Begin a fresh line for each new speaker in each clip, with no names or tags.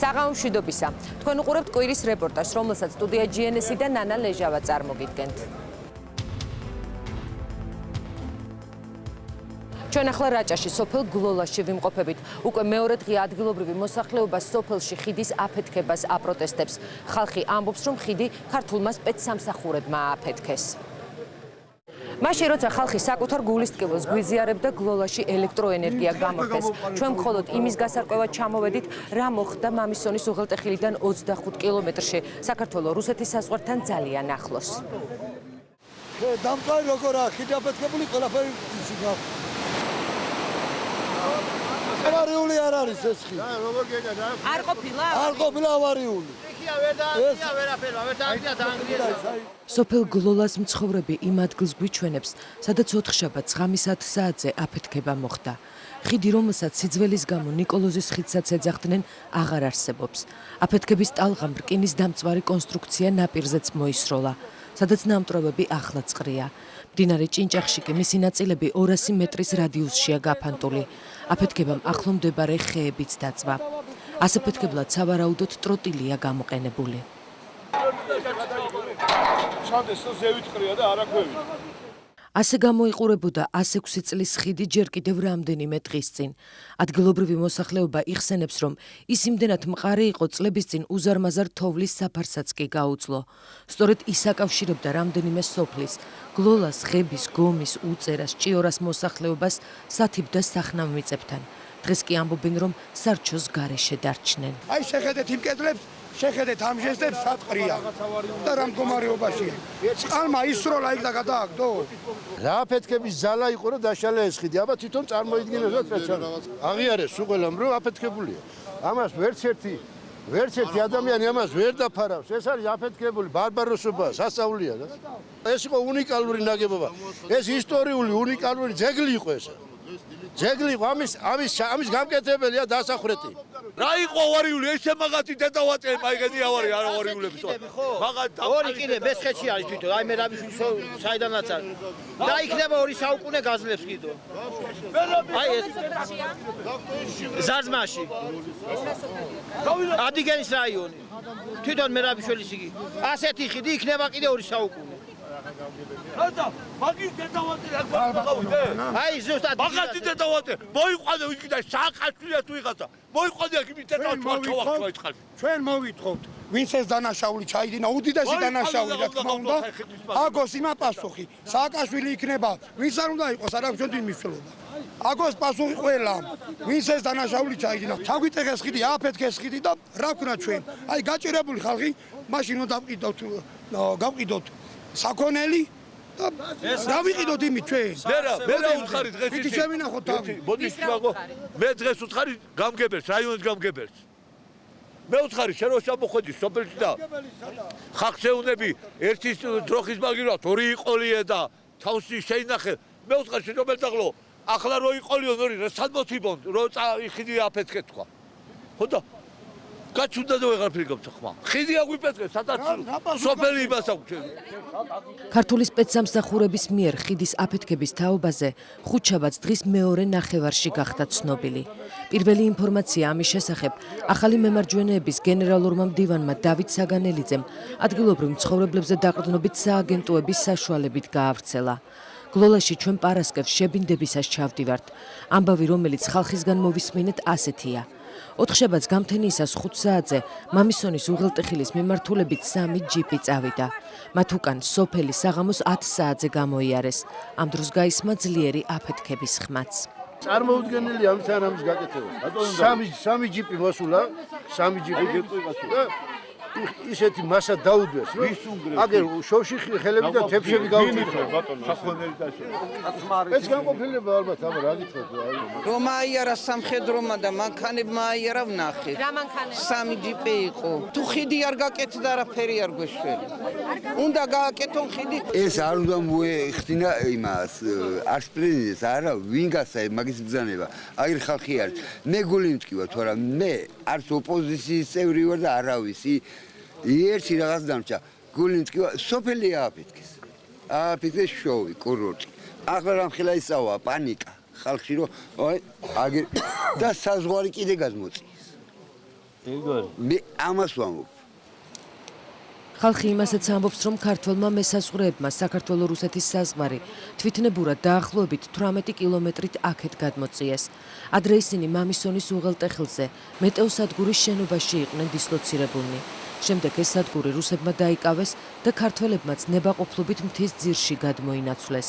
საღამო მშვიდობისა. თქვენ უყურებთ კვირის რეპორტაჟს, რომელსაც სტუდია GNS-ი და ნანა ლეჟავა წარმოგიდგენთ. ჩვენ ახლა რაჭაში სოფელ გლოლაში ვიმყოფებით. უკვე მეორე დღე ადგილობრივი მოსახლეობა სოფელში ხიდის აფეთქებას აპროტესტებს. ხალხი ამბობს, რომ ხიდი ქართულმა სპეცსამსახურებმა ააფეთქეს. მაშინ როცა ხალხი საკუთარ გულის ტკივილს გვიზიარებდა გლოლაში ელექტროენერგია გამოხდეს ჩვენ მხოლოდ იმის გასარკვევად ჩამოვედით რა მოხდა მამისონის უღელტეხილიდან 25 კილომეტრში საქართველოს რუსეთის საზღვართან ძალიან ახლოს
დამწვარი როგორ აქვს ხიდი აფეთქებული ყველაფერი ისიქა ავარიული არ არის ეს ხი.
რა როგორ გეკა რა?
არ ყოფილა?
არ ყოფილა ავარიული.
სოფელ გლოლას მცხოვრები იმ ადგილს გვიჩვენებს, სადაც ოთხშაბათს ღამის 10 საათზე აფეთქება მოხდა. ხიდი, რომელსაც სიძველის გამო ნიკოლოზის ხიდსაც ეძახდნენ, აღარ არსებობს. აფეთქების ტალღამ რკინის დამწვარი კონსტრუქცია ნაპირზეც მოისროლა, სადაც ნამტრობები ახლა წყრია. მდინარე ჭინჭახში კი მისი ნაწილები 200 მეტრის რადიუსშია გაფანტული. აფეთქებამ ახლომდებარე ხეებიც დაწვა. ასაფეთქებლად სავარაუდოდ ტროტილია გამოყენებული.
ჩანდეს ზევით ყრია და არაქვევი.
ასე გამოიყურებოდა 106 წლის ხიდი ჯერ კიდევ რამდენიმე დღის წინ. ადგილობრივი მოსახლეობა იხსენებს, რომ ის იმდენად მყარი იყო წლების წინ უზარმაზარ თოვლის საფარსაც კი გაუძლო. სწორედ ის აკავშირებდა რამდენიმე სოფლის, გლოლას, ღების, გომის, უწერას, ჭიორას მოსახლეობას სათიბ და სახნავ მიწებთან. დღეს კი ამბობენ, რომ სარჩოს გარეშე დარჩნენ.
აი შეხედეთ იმ კედლებს, შეხედეთ ამ ჟესტებს სატყრია და რა მდგომარეობაშია. წყალმა ისროლა იქ და გადააგდო.
რა აფეთქების ძალა იყო რომ დაშალა ეს ხიდი? აბა თვითონ წარმოიდგინებდა სპეციალურად. აღიარეს უყველამ რომ აფეთქებულია. ამას ვერც ერთი ვერც ერთი ადამიანი ამას ვერ დაფარავს. ეს არის აფეთქებული ბარბაროსობა, სასწაულია და ეს იყო უნიკალური ნაგებობა. ეს ისტორიული უნიკალური ძეგლი იყო ეს. ძეგლი ამის ამის ამის გამკეთებელია დასახრეთი. რა იყო ავარიული ესე მაგათი დედავატე მაიგეთი ავარი არ ავარიულებს ხო? მაგათ
ორი კიდე ბესხეთში არის თვითონ. აი მე რა ვიშ საიდანაც არის. და იქნება ორი საუკუნე გაძლებს კიდო. აი ეს ზარზმაში. ადიგენის რაიონი. თვითონ მე რა ვიშველის იგი. ასეთი ხიდი იქნება კიდე ორი საუკუნე.
ხადა მაგის დედავატე რა გვაყავდე?
აი ზუსტად
მაგათი დედავატე მოიყვანე იქ და საყაშვილია თუ იღაცა. მოიყვანე აქ იმით დედავატე ჩავახტო ეს ხალხი.
ჩვენ მოვითხოთ, ვინც ეს დანაშაული ჩაიდინა, უდიდესი დანაშაული რა თქმა უნდა. აგოს იმა პასუხი. სააკაშვილი იქნება, ვინც არ უნდა იყოს, არა ჩვენ მიმშლობა. აგოს პასუხი ყველა. ვინც ეს დანაშაული ჩაიდინა, ჩაგვიტეხეს ხიდი, აფეთქეს ხიდი და რა ვქნა ჩვენ? აი გაჭირებული ხალხი, მაშინ უნდა დავყიდოთ, გავყიდოთ საქონელი რა ვიყიდოთ იმით ჩვენ?
მე რა, მე რა უთხარი დღეს
ისე? ისე შევინახოთ თავი.
მოდი შევაგო. მე დღეს უთხარი გამგებელს, რაიონის გამგებელს. მე უთხარი შენ რო შემოხვედი სოფელში და ხახშეუნები ერთის დროხის მაგივრად ორი იყოლიე და თავსი შეინახე. მე უთხარი შენ რომელ დაღლო? ახლა რო იყოლიო ორი რა სადმოთიბონ რო წაიხიდი აფეთქე თქვა. ხო და გაჩუნდა და ვეღარაფერი გამწახმა. ხიდი აგვიპეთქეს, სადაც სოფელი იმას აქვს.
ქართული სპეცსამსახურების მიერ ხიდის აფეთქების თაობაზე ხუთშაბათს დღის მეორე ნახევარში გახდა ცნობილი. პირველი ინფორმაცია ამის შესახებ ახალი მემარჯვენეების გენერალურმა მდივანმა დავით საგანელიძემ ადგილობრივ მცხოვრებლებზე დაყრდნობით სააგენტოების საშუალებით გაავრცელა. გლოლაში ჩვენ პარასკევს შებინდებისას ჩავდივართ. ამბავი, რომელიც ხალხისგან მოვისმინეთ, ასეთია: ოთხშაბათს გამთენიისას 5 საათზე მამისონის უღელტეხილის მიმართულებით სამი ჯიპი წავიდა. მათ უკან სოფელი საღამოს 10 საათზე გამოიარეს. ამ დროს გაისმა ძლიერი აფეთქების ხმაც.
წარმოუდგენელი ამის არამის გაკეთება. სამი სამი ჯიპი მოსულა, სამი ჯიპი გეტყვი ისეთი massa დაუდგეს რომ აგერ შოვში ხელები და თეფშები გავიწყვეტა ბატონო სახვანელი დაშო. ეს განყოფილება ალბათ ამ რა გითხოთ
რომ აიარა სამხედრომა და მანქანებმა აიარა ვნახე.
რა მანქანები
სამი ჯიპი იყო. თუ ხიდი არ გაკეთდა არაფერი არ გვეშველი უნდა გააკეთონ ხიდი?
ეს არ უნდა მოეხდინა იმას არს პრეზიდენტს არა ვინ გასა მაგის ბრძანება. აგერ ხალხი არის. მე გული მტკივა თუ არა მე არც ოპოზიციის წევრი ვარ და არავისი. ერთი რაღაც დამჭა გულინც კი სოფელი ააფეთქეს. ააფეთქეს შოვი კურორტი. ახლა რამხელა ისავა? პანიკა. ხალხში რომ აი აგერ და საზღვარი კიდე გადმოწიეს.
ეგორი
მე ამას ვამბობ.
ხალხი იმასაც ამბობს, რომ ქართველმა მესაზღვრეებმა საქართველო-რუსეთის საზღვარი თვითნებურად დაახლოებით 18 კილომეტრით აქეთ გადმოწიეს. ადრე ისინი მამისონის უღელტეხილზე მეტეოსადგურის შენობაში იყვნენ დისლოცირებულნი. შემდეგ ეს სადგური რუსებმა დაიკავეს და ქართველებმაც ნებაყოფლობით მთის ძირში გადმოინაცვლეს.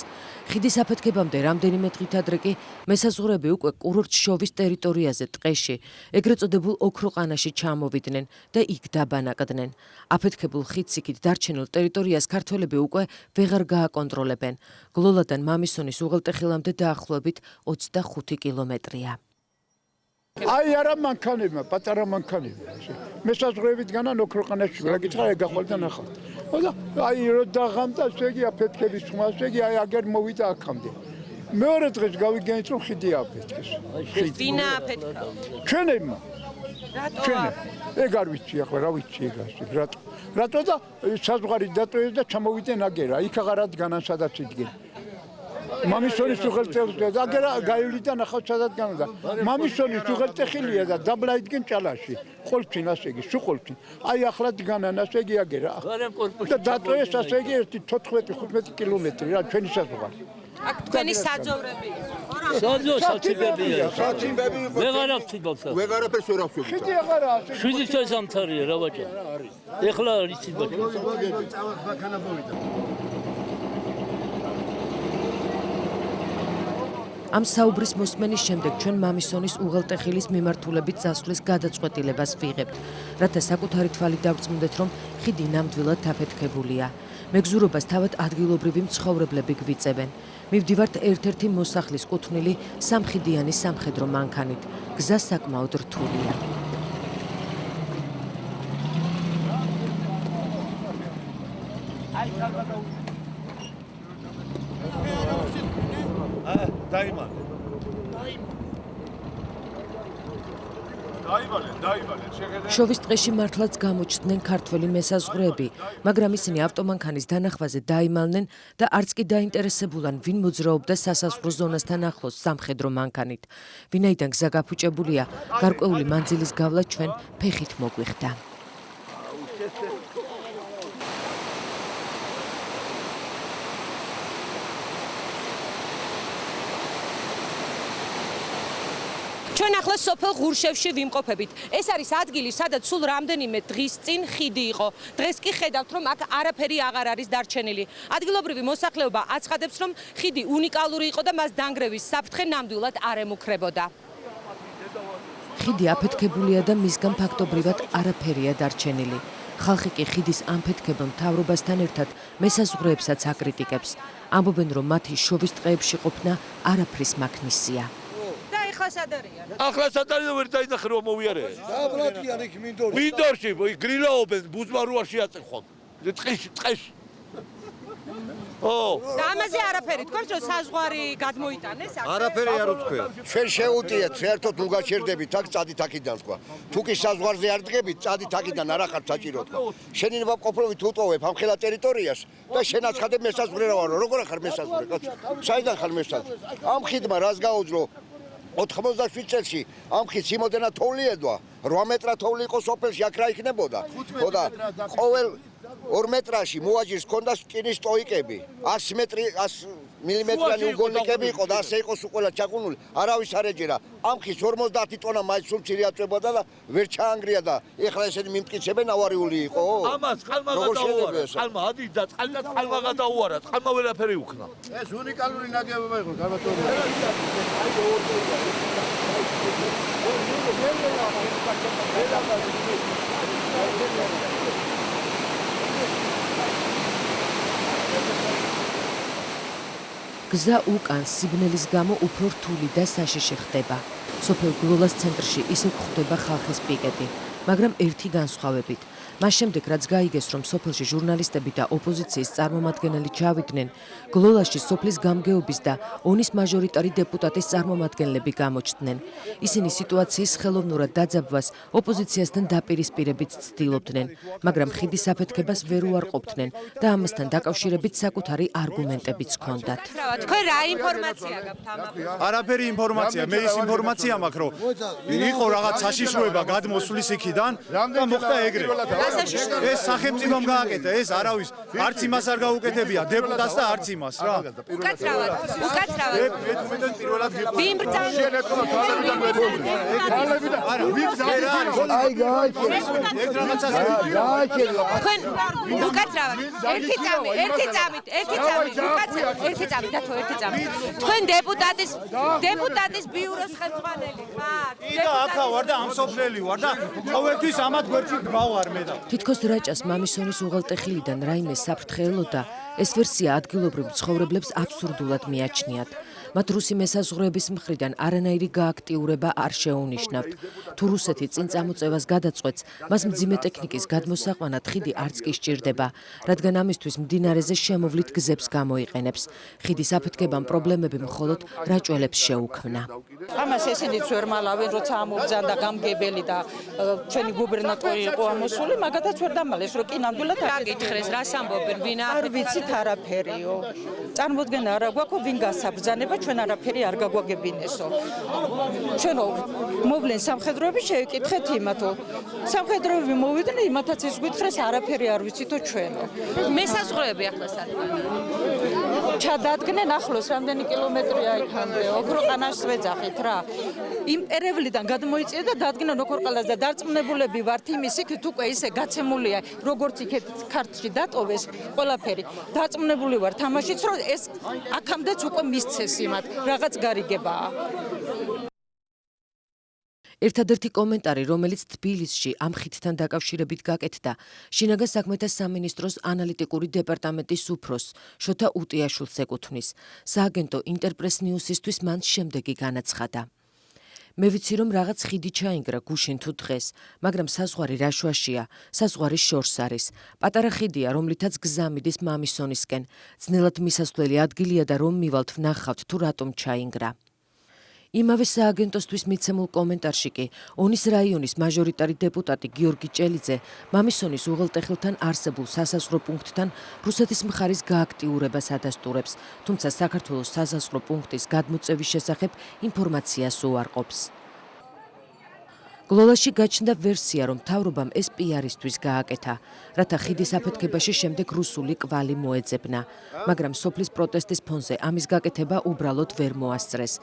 ხიდის აფეთქებამდე რამდენიმე დღით ადრე კი მესაზღვრეები უკვე კურორტ-შოვის ტერიტორიაზე ტყეში, ეგრეთ წოდებულ ოქროყანაში ჩამოვიდნენ და იქ დაბანაკდნენ. აფეთქებულ ხიდს იქით დარჩენილ ტერიტორიას ქართველები უკვე ვეღარ გააკონტროლებენ. გლოლადან მამისონის უღელტეხილამდე დაახლოებით 25 კილომეტრია.
აი არა მანქანებმა, პატარა მანქანებმა. მესაზღვრებით განა ნოქროყანაში რა გითხრა ეგ ახალდა ნახავ. ხოდა აი რო დაღამდა შეგი აფეთქების ხმას შეგი აი აგერ მოვიდა აქამდე. მეორე დღეს გავიგენით რომ ხიდი აფეთქეს.
ვინა აფეთქა?
ჩვენებმა.
რატოა?
ეგ არ ვიცი ახლა რა ვიცი ეგ ასე. რატო? რატო და საზღვარი დატოვეს და ჩამოვიდნენ აგერა. იქ აღარ ადგანან სადაც იდგენ. მამისონის უღელტეხილია და აგერა გაივლიდა ნახავ სადაც განდა. მამისონის უღელტეხილია და დაბლა იდგენ ჭალაში. ყოლფინ ასე იგი, სუყოლფინ. აი ახლა დგანან ასე იგი აგერა. და დატოეს ასე იგი 14-15 კილომეტრი რა ჩვენი საზღვარი.
აქ თქვენი საძოვრები
საძო სათიბებია.
სათიბები იყო.
ვეღარ აქვს თიბავსა.
ვეღარაფერს ვერ აქვს.
ხიდი აღარა ასე.
შვიდი წელს ამთარია რა ბაჭა. ეხლა არის თიბავსა.
ბაქანა მოვიდა.
ამ საუბრის მოსმენის შემდეგ ჩვენ მამისონის უღელტეხილის მიმართულებით წასვლის გადაწყვეტილებას ვიღებთ, რათა საკუთარი თვალით დავრწმუნდეთ, რომ ხიდი ნამდვილად აფეთქებულია. მეგზურობას თავად ადგილობრივი მცხოვრებლები გვიწევენ. მივდივართ ერთ-ერთი მოსახლის კუთვნილი სამხიდიანი სამხედრო მანქანით. გზა საკმაოდ რთულია.
აი, კარგად დაიმალე. დაიმალე,
შოვის ტყეში მართლაც გამოჩნდნენ ქართველი მესაზღვრეები, მაგრამ ისინი ავტომანქანის დანახვაზე დაიმალნენ და არც კი დაინტერესებულან ვინ მოძრაობდა სასაზღვრო ზონასთან ახლოს სამხედრო მანქანით. ვინაიდან გზა გაფუჭებულია, გარკვეული მანძილის გავლა ჩვენ ფეხით მოგვიხდა.
ჩვენ ახლა სოფელ ღურშევში ვიმყოფებით. ეს არის ადგილი, სადაც სულ რამდენიმე დღის წინ ხიდი იყო. დღეს კი ხედავთ, რომ აქ არაფერი აღარ არის დარჩენილი. ადგილობრივი მოსახლეობა აცხადებს, რომ ხიდი უნიკალური იყო და მას დანგრევის საფრთხე ნამდვილად არ ემუქრებოდა.
ხიდი აფეთქებულია და მისგან ფაქტობრივად არაფერია დარჩენილი. ხალხი კი ხიდის ამფეთქებელ მთავრობასთან ერთად მესაზღვრეებსაც აკრიტიკებს. ამბობენ, რომ მათი შოვის ტყეებში ყოფნა არაფრის მაქნისია.
ახლა სად არიან?
ახლა სად არიან ვერ დაინახე რომ მოვიარე?
დაბრატიან იქ მინდორში.
მინდორში, გრილაობენ ბუზმარუაში აწეხონ. ტყეში, ტყეში. ო,
და ამაზე არაფერი თქვენ რომ საზღვარი გადმოიტანეს აქ?
არაფერი არ უთქვია. ჩვენ შეუტიეთ საერთოდ თუ გაჩერდებით აქ წადით აქიდან თქვა. თუ კი საზღვარზე არ დგებით, წადით აქიდან არ ახართ საჭირო თქვა. შენი ნობაპყოფობით უტოვებ ამ ხელა ტერიტორიას და შენ აცხადებ მესაზღვრე რა ვარო. როგორ ახარ მესაზღვრე, კაცო? საიდან ხარ მესაზღვრე? ამ ხიდმა რას გაუძლო? 87 წელში ამ ხის იმოდენა თოვლი ედვა. 8 მეტრა თოვლი იყო სოფელში აქ რა იქნებოდა? ხო და ყოველ 2 მეტრაში მოაჯირს ქონდა სკინის სტოიკები 100 მეტრი 100 მილიმეტრიანი უგოლნიკები იყო და ასე იყო სულ ყველა ჩაკუნული არავის არ ეჯერა ამ ხის 50 ტონა მაინც სულ ცირე აწვებოდა და ვერ ჩაანგრია და ეხლა ესენი მიმტკიცებენ ავარიული იყო
ამას წყალმა გადაუარა წყალმა ადი და წყალმა წყალმა გადაუარა წყალმა ვერაფერი უქნა
ეს უნიკალური ნაგებობა იყო გამატორი
გზა უკან სიბნელის გამო უფრო რთული და საშიში ხდება. სოფელ გლოლას ცენტრში ისე გვხვდება ხალხის პიკეტი, მაგრამ ერთი განსხვავებით. მას შემდეგ რაც გაიგეს რომ სოფელში ჟურნალისტები და ოპოზიციის წარმომადგენელი ჩავიდნენ გლოლაში სოფლის გამგეობის და ონის მაჟორიტარი დეპუტატის წარმომადგენლები გამოჩნდნენ. ისინი სიტუაციის ხელოვნურად დაძაბვას ოპოზიციასთან დაპირისპირებით ცდილობდნენ მაგრამ ხიდის აფეთქებას ვერ უარყოფდნენ და ამასთან დაკავშირებით საკუთარი არგუმენტებიც ჰქონდათ.
თქვენ რა ინფორმაცია გაქვთ ამაზე
არაფერი ინფორმაცია. მე ის ინფორმაცია მაქვს რომ იყო რაღაც საშიშროება გადმოსulis იქიდან და მოხდა ეგრე ეს სახელმწიფომ გააკეთა ეს არავის. არც იმას არ გაუკეთებია. დეპუტატს და არც იმას რა.
უკაცრავად უკაცრავად.
მე პირველად
ვინ ბრძანდება
არა ვინ
აი გააჩერე
ეს რაღაცას
გააჩერე
თქვენ უკაცრავად ერთი წამი ერთი წამით ერთი წამით უკაცრავად ერთი წამი დათო ერთი წამი თქვენ დეპუტატის დეპუტატის ბიუროს ხელმძღვანელი ხართ
და აქა ვარ და ამსოფლელი ვარ და ყოველთვის ამათ გვერდში გვავარ მე და
თითქოს რაჭას მამისონის უღელტეხილიდან რაიმე საფრთხელოდა ეს ვერსია ადგილობრივ ცხოვრებლებს აბსურდულად მიაჩნიათ მათ რუსი მესაზღვრეების მხრიდან არანაირი გააქტიურება არ შეუნიშნავთ. თუ რუსეთი წინ წამოწევას გადაწყვეტს, მას მძიმე ტექნიკის გადმოსაყვანად ხიდი არც კი სჭირდება, რადგან ამისთვის მდინარეზე შემოვლით გზებს გამოიყენებს. ხიდის აფეთქებამ პრობლემები მხოლოდ რაჭველებს შეუქმნა.
ამას ესენიც ვერ მალავენ, როცა ამობძანდა გამგებელი და ჩვენი გუბერნატორი იყო ამოსული, მაგათაც ვერ დამალეს, რომ კი ნამდვილად
გაგითხრეს, რას ამბობენ, ვინ
არ ვიცით არაფერიო. წარმოდგენა არა გვაქვს, ვინ გასაბრძანება ჩვენ არაფერი არ გაგვაგებინესო. ჩვენო მოვლენ სამხედროები შევიკითხეთ იმათო. სამხედროები მოვიდნენ იმათაც ის გვითხრეს არაფერი არ ვიცითო ჩვენო.
მესაზღვრეები ახლა სათქო.
ჩადადგნენ ახლოს რამდენი კილომეტრია იქამდე. ოქროყანას ვეძახით რა. იმ პერევლიდან გადმოიწია და დადგნენ ოქროყანას და დარწმუნებულები ვართ იმის იქით უკვე ისე გაცემულია როგორც იქეთ ქართლში დატოვეს ყველაფერი. დარწმუნებული ვართ თამაშიც რომ ეს აქამდეც უკვე მისცეს იმ იმათ რაღაც გარიგებაა.
ერთადერთი კომენტარი, რომელიც თბილისში ამ ხითთან დაკავშირებით გაკეთდა, შინაგან საქმეთა სამინისტროს ანალიტიკური დეპარტამენტის უფროს შოთა უტიაშვილს ეკუთვნის. სააგენტო ინტერპრეს ნიუსისთვის მან შემდეგი განაცხადა: მე ვიცი რომ რაღაც ხიდი ჩაინგრა გუშინ თუ დღეს, მაგრამ საზღვარი რაშვაშია, საზღვარი შორს არის. პატარა ხიდია, რომლითაც გზა მიდის მამისონისკენ. ძნელად მისასვლელი ადგილია და რომ მივალთ ვნახავთ თუ რატომ ჩაინგრა. იმავე სააგენტოსთვის მიცემულ კომენტარში კი ონის რაიონის მაჟორიტარი დეპუტატი გიორგი ჭელიძე მამისონის უღელტეხილთან არსებულ სასაზღვრო პუნქტთან რუსეთის მხარის გააქტიურებას ადასტურებს, თუმცა საქართველოს სასაზღვრო პუნქტის გადმოწევის შესახებ ინფორმაციას უარყოფს. გლოლაში გაჩნდა ვერსია, რომ თავრობამ ეს პიარისთვის გააკეთა, რათა ხიდის აფეთქებაში შემდეგ რუსული კვალი მოეძებნა, მაგრამ სოფლის პროტესტის ფონზე ამის გაკეთება უბრალოდ ვერ მოასწრეს.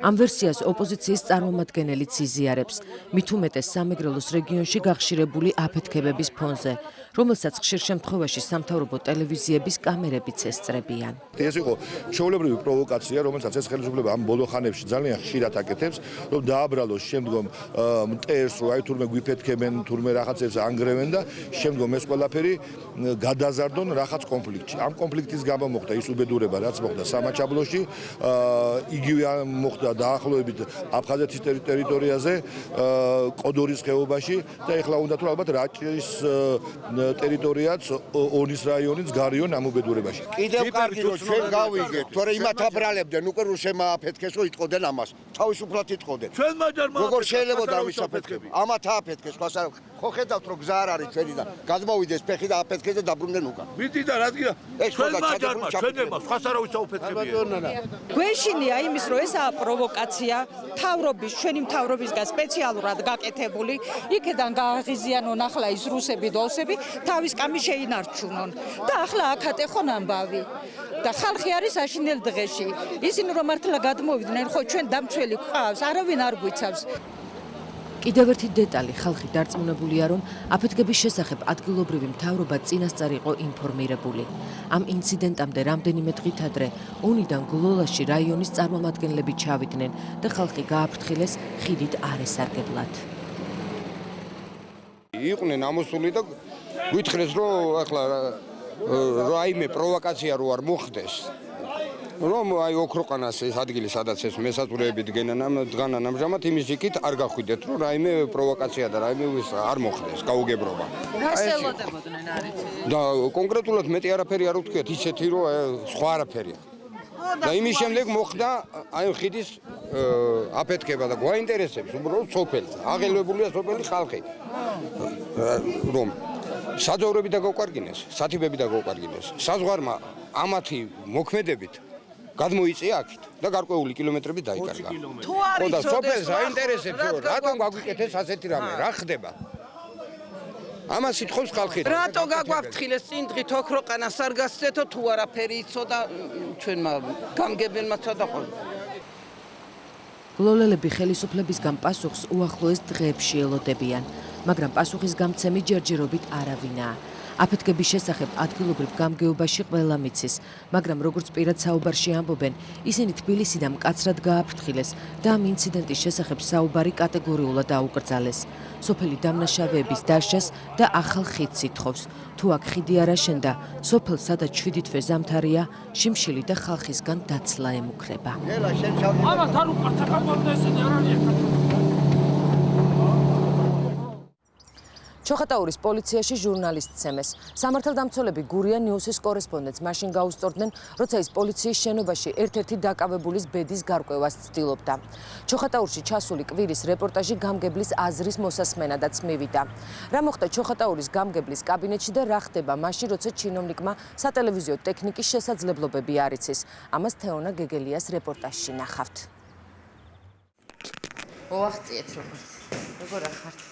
ამ ვერსიას ოპოზიციის წარმომადგენელიც იზიარებს, მით უმეტეს სამეგრელოს რეგიონში გახშირებული აფეთქებების ფონზე, რომელსაც ხშირ შემთხვევაში სამთავრობო ტელევიზიების კამერებიც ესწრებიან.
ეს იყო შეულებრივი პროვოკაცია, რომელსაც ეს ხელისუფლება ამ ბოლო ხანებში ძალიან ხშირად აკეთებს, რომ დააბრალოს შემდგომ მტერს, რომ აი თურმე გვიფეთქებენ, თურმე რაღაცებს ანგრევენ და შემდგომ ეს ყველაფერი გადაზარდონ რაღაც კონფლიქტში. ამ კონფლიქტის გამო მოხდა ის უბედურება, რაც მოხდა სამაჩაბლოში, იგივე მოხდა დაახლოებით აფხაზეთის ტერიტორიაზე, კოდორის ხეობაში და ეხლა უნდა თუ ალბათ რაჭის ტერიტორიაც ონის რაიონიც გარიონ ამ უბედურებაში.
კიდევ კარგი რომ ჩვენ გავიგეთ, თორე იმათ აბრალებდნენ, უკვე რუსებმა აფეთქეს, რომ იტყოდნენ ამას. თავისუფლად იტყოდნენ.
ჩვენ მაჯარმა
როგორ შეიძლება დამის აფეთქები? ამათ აფეთქეს, ხო არა? ხო ხედავთ რომ გზა არ არის ჩვენი და გადმოვიდეს ფეხი და აფეთქეს და დაბრუნდნენ უკან.
მიდი და რა უნდა. ჩვენ მაჯარმა ჩვენებმა სხვა სარავის აუფეთქებია.
გვეშინია იმის რომ ესაა პროვოკაცია თავრობის ჩვენი მთავრობისგან სპეციალურად გაკეთებული იქედან გააღიზიანონ ახლა ის რუსები და ოსები თავის კამი შეინარჩუნონ და ახლა აქ ატეხონ ამბავი. და ხალხი არის აშინელ დღეში. ისინი რომ მართლა გადმოვიდნენ ხო ჩვენ დამცველი ყავს არავინ არ გვიცავს.
კიდევ ერთი დეტალი ხალხი დარწმუნებულია რომ აფეთქების შესახებ ადგილობრივი მთავრობა წინასწარ იყო ინფორმირებული. ამ ინციდენტამდე რამდენიმე დღით ადრე უნიდან გლოლაში რაიონის წარმომადგენლები ჩავიდნენ და ხალხი გააფრთხილეს ხიდით არ ესარგებლად
იყვნენ ამოსული და გვითხრეს რომ ახლა რაიმე პროვოკაცია რო არ მოხდეს
რომ აი ოქროყანას ეს ადგილი სადაც ეს მესაწურეები დგენენ ამ დგანან ამჟამად იმის იქით არ გახვიდეთ რომ რაიმე პროვოკაცია და რაიმე ის არ მოხდეს გაუგებრობა.
რას ელოდებოდნენ არიცი?
და კონკრეტულად მეტი არაფერი არ ვთქვიათ ისეთი რომ სხვა არაფერია. და იმის შემდეგ მოხდა აი ხიდის აფეთქება და გვაინტერესებს უბრალოდ სოფელს აღელვებულია სოფელი ხალხი. რომ საძოვრები დაგოკვარგინეს სათიბები დაგოკვარგინეს საზღვარმა ამათი მოქმედებით გადმოიწია აქეთ და გარკვეული კილომეტრები დაიკარგა.
თუ არის
ხო და სოფელს
რა-
აინტერესებს რომ
რა
რატომ გაგვიკეთეს ასეთი რამე, რა ხდება? ამას ითხოვს ხალხი.
რატო გაგვაფრთხილეს წინ დღით ოქროყანას არ გასცეთო თუ არაფერი იცოდა ჩვენმა გამგებელმა ცოდა ყო
გლოლელები ხელისუფლებისგან პასუხს უახლოეს დღეებში ელოდებიან, მაგრამ პასუხის გამცემი ჯერჯერობით არავინაა. აფეთქების შესახებ ადგილობრივ გამგეობაში ყველა მიცის, მაგრამ როგორც პირად საუბარში ამბობენ, ისინი თბილისიდან მკაცრად გააფრთხილეს და ამ ინციდენტის შესახებ საუბარი კატეგორიულად აუკრძალეს. სოფელი დამნაშავეების დაშას და ახალ ხიდს ითხოვს. თუ აქ ხიდი არ აშენდა, სოფელს სადაც 7 თვე ზამთარია, შიმშილი და ხალხისგან დაცლა ემუქრება.
ამათ არ უყართ საქართველოს ესენი არ არის
ჩოხატაურის პოლიციაში ჟურნალისტს ცემეს. სამართალდამცველები გურია ნიუსის კორესპონდენტს მაშინ გაუსწორდნენ, როცა ის პოლიციის შენობაში ერთ-ერთი დაკავებულის ბედის გარკვევას ცდილობდა. ჩოხატაურში ჩასული კვირის რეპორტაჟი გამგებლის აზრის მოსასმენადაც მივიდა. რა მოხდა ჩოხატაურის გამგებლის კაბინეტში და რა ხდება მაშინ, როცა ჩინოვნიკმა სატელევიზიო ტექნიკის შესაძლებლობები არ იცის. ამას თეონა გეგელიას რეპორტაჟში ნახავთ.
ოახციეთ როგორც როგორ ახართ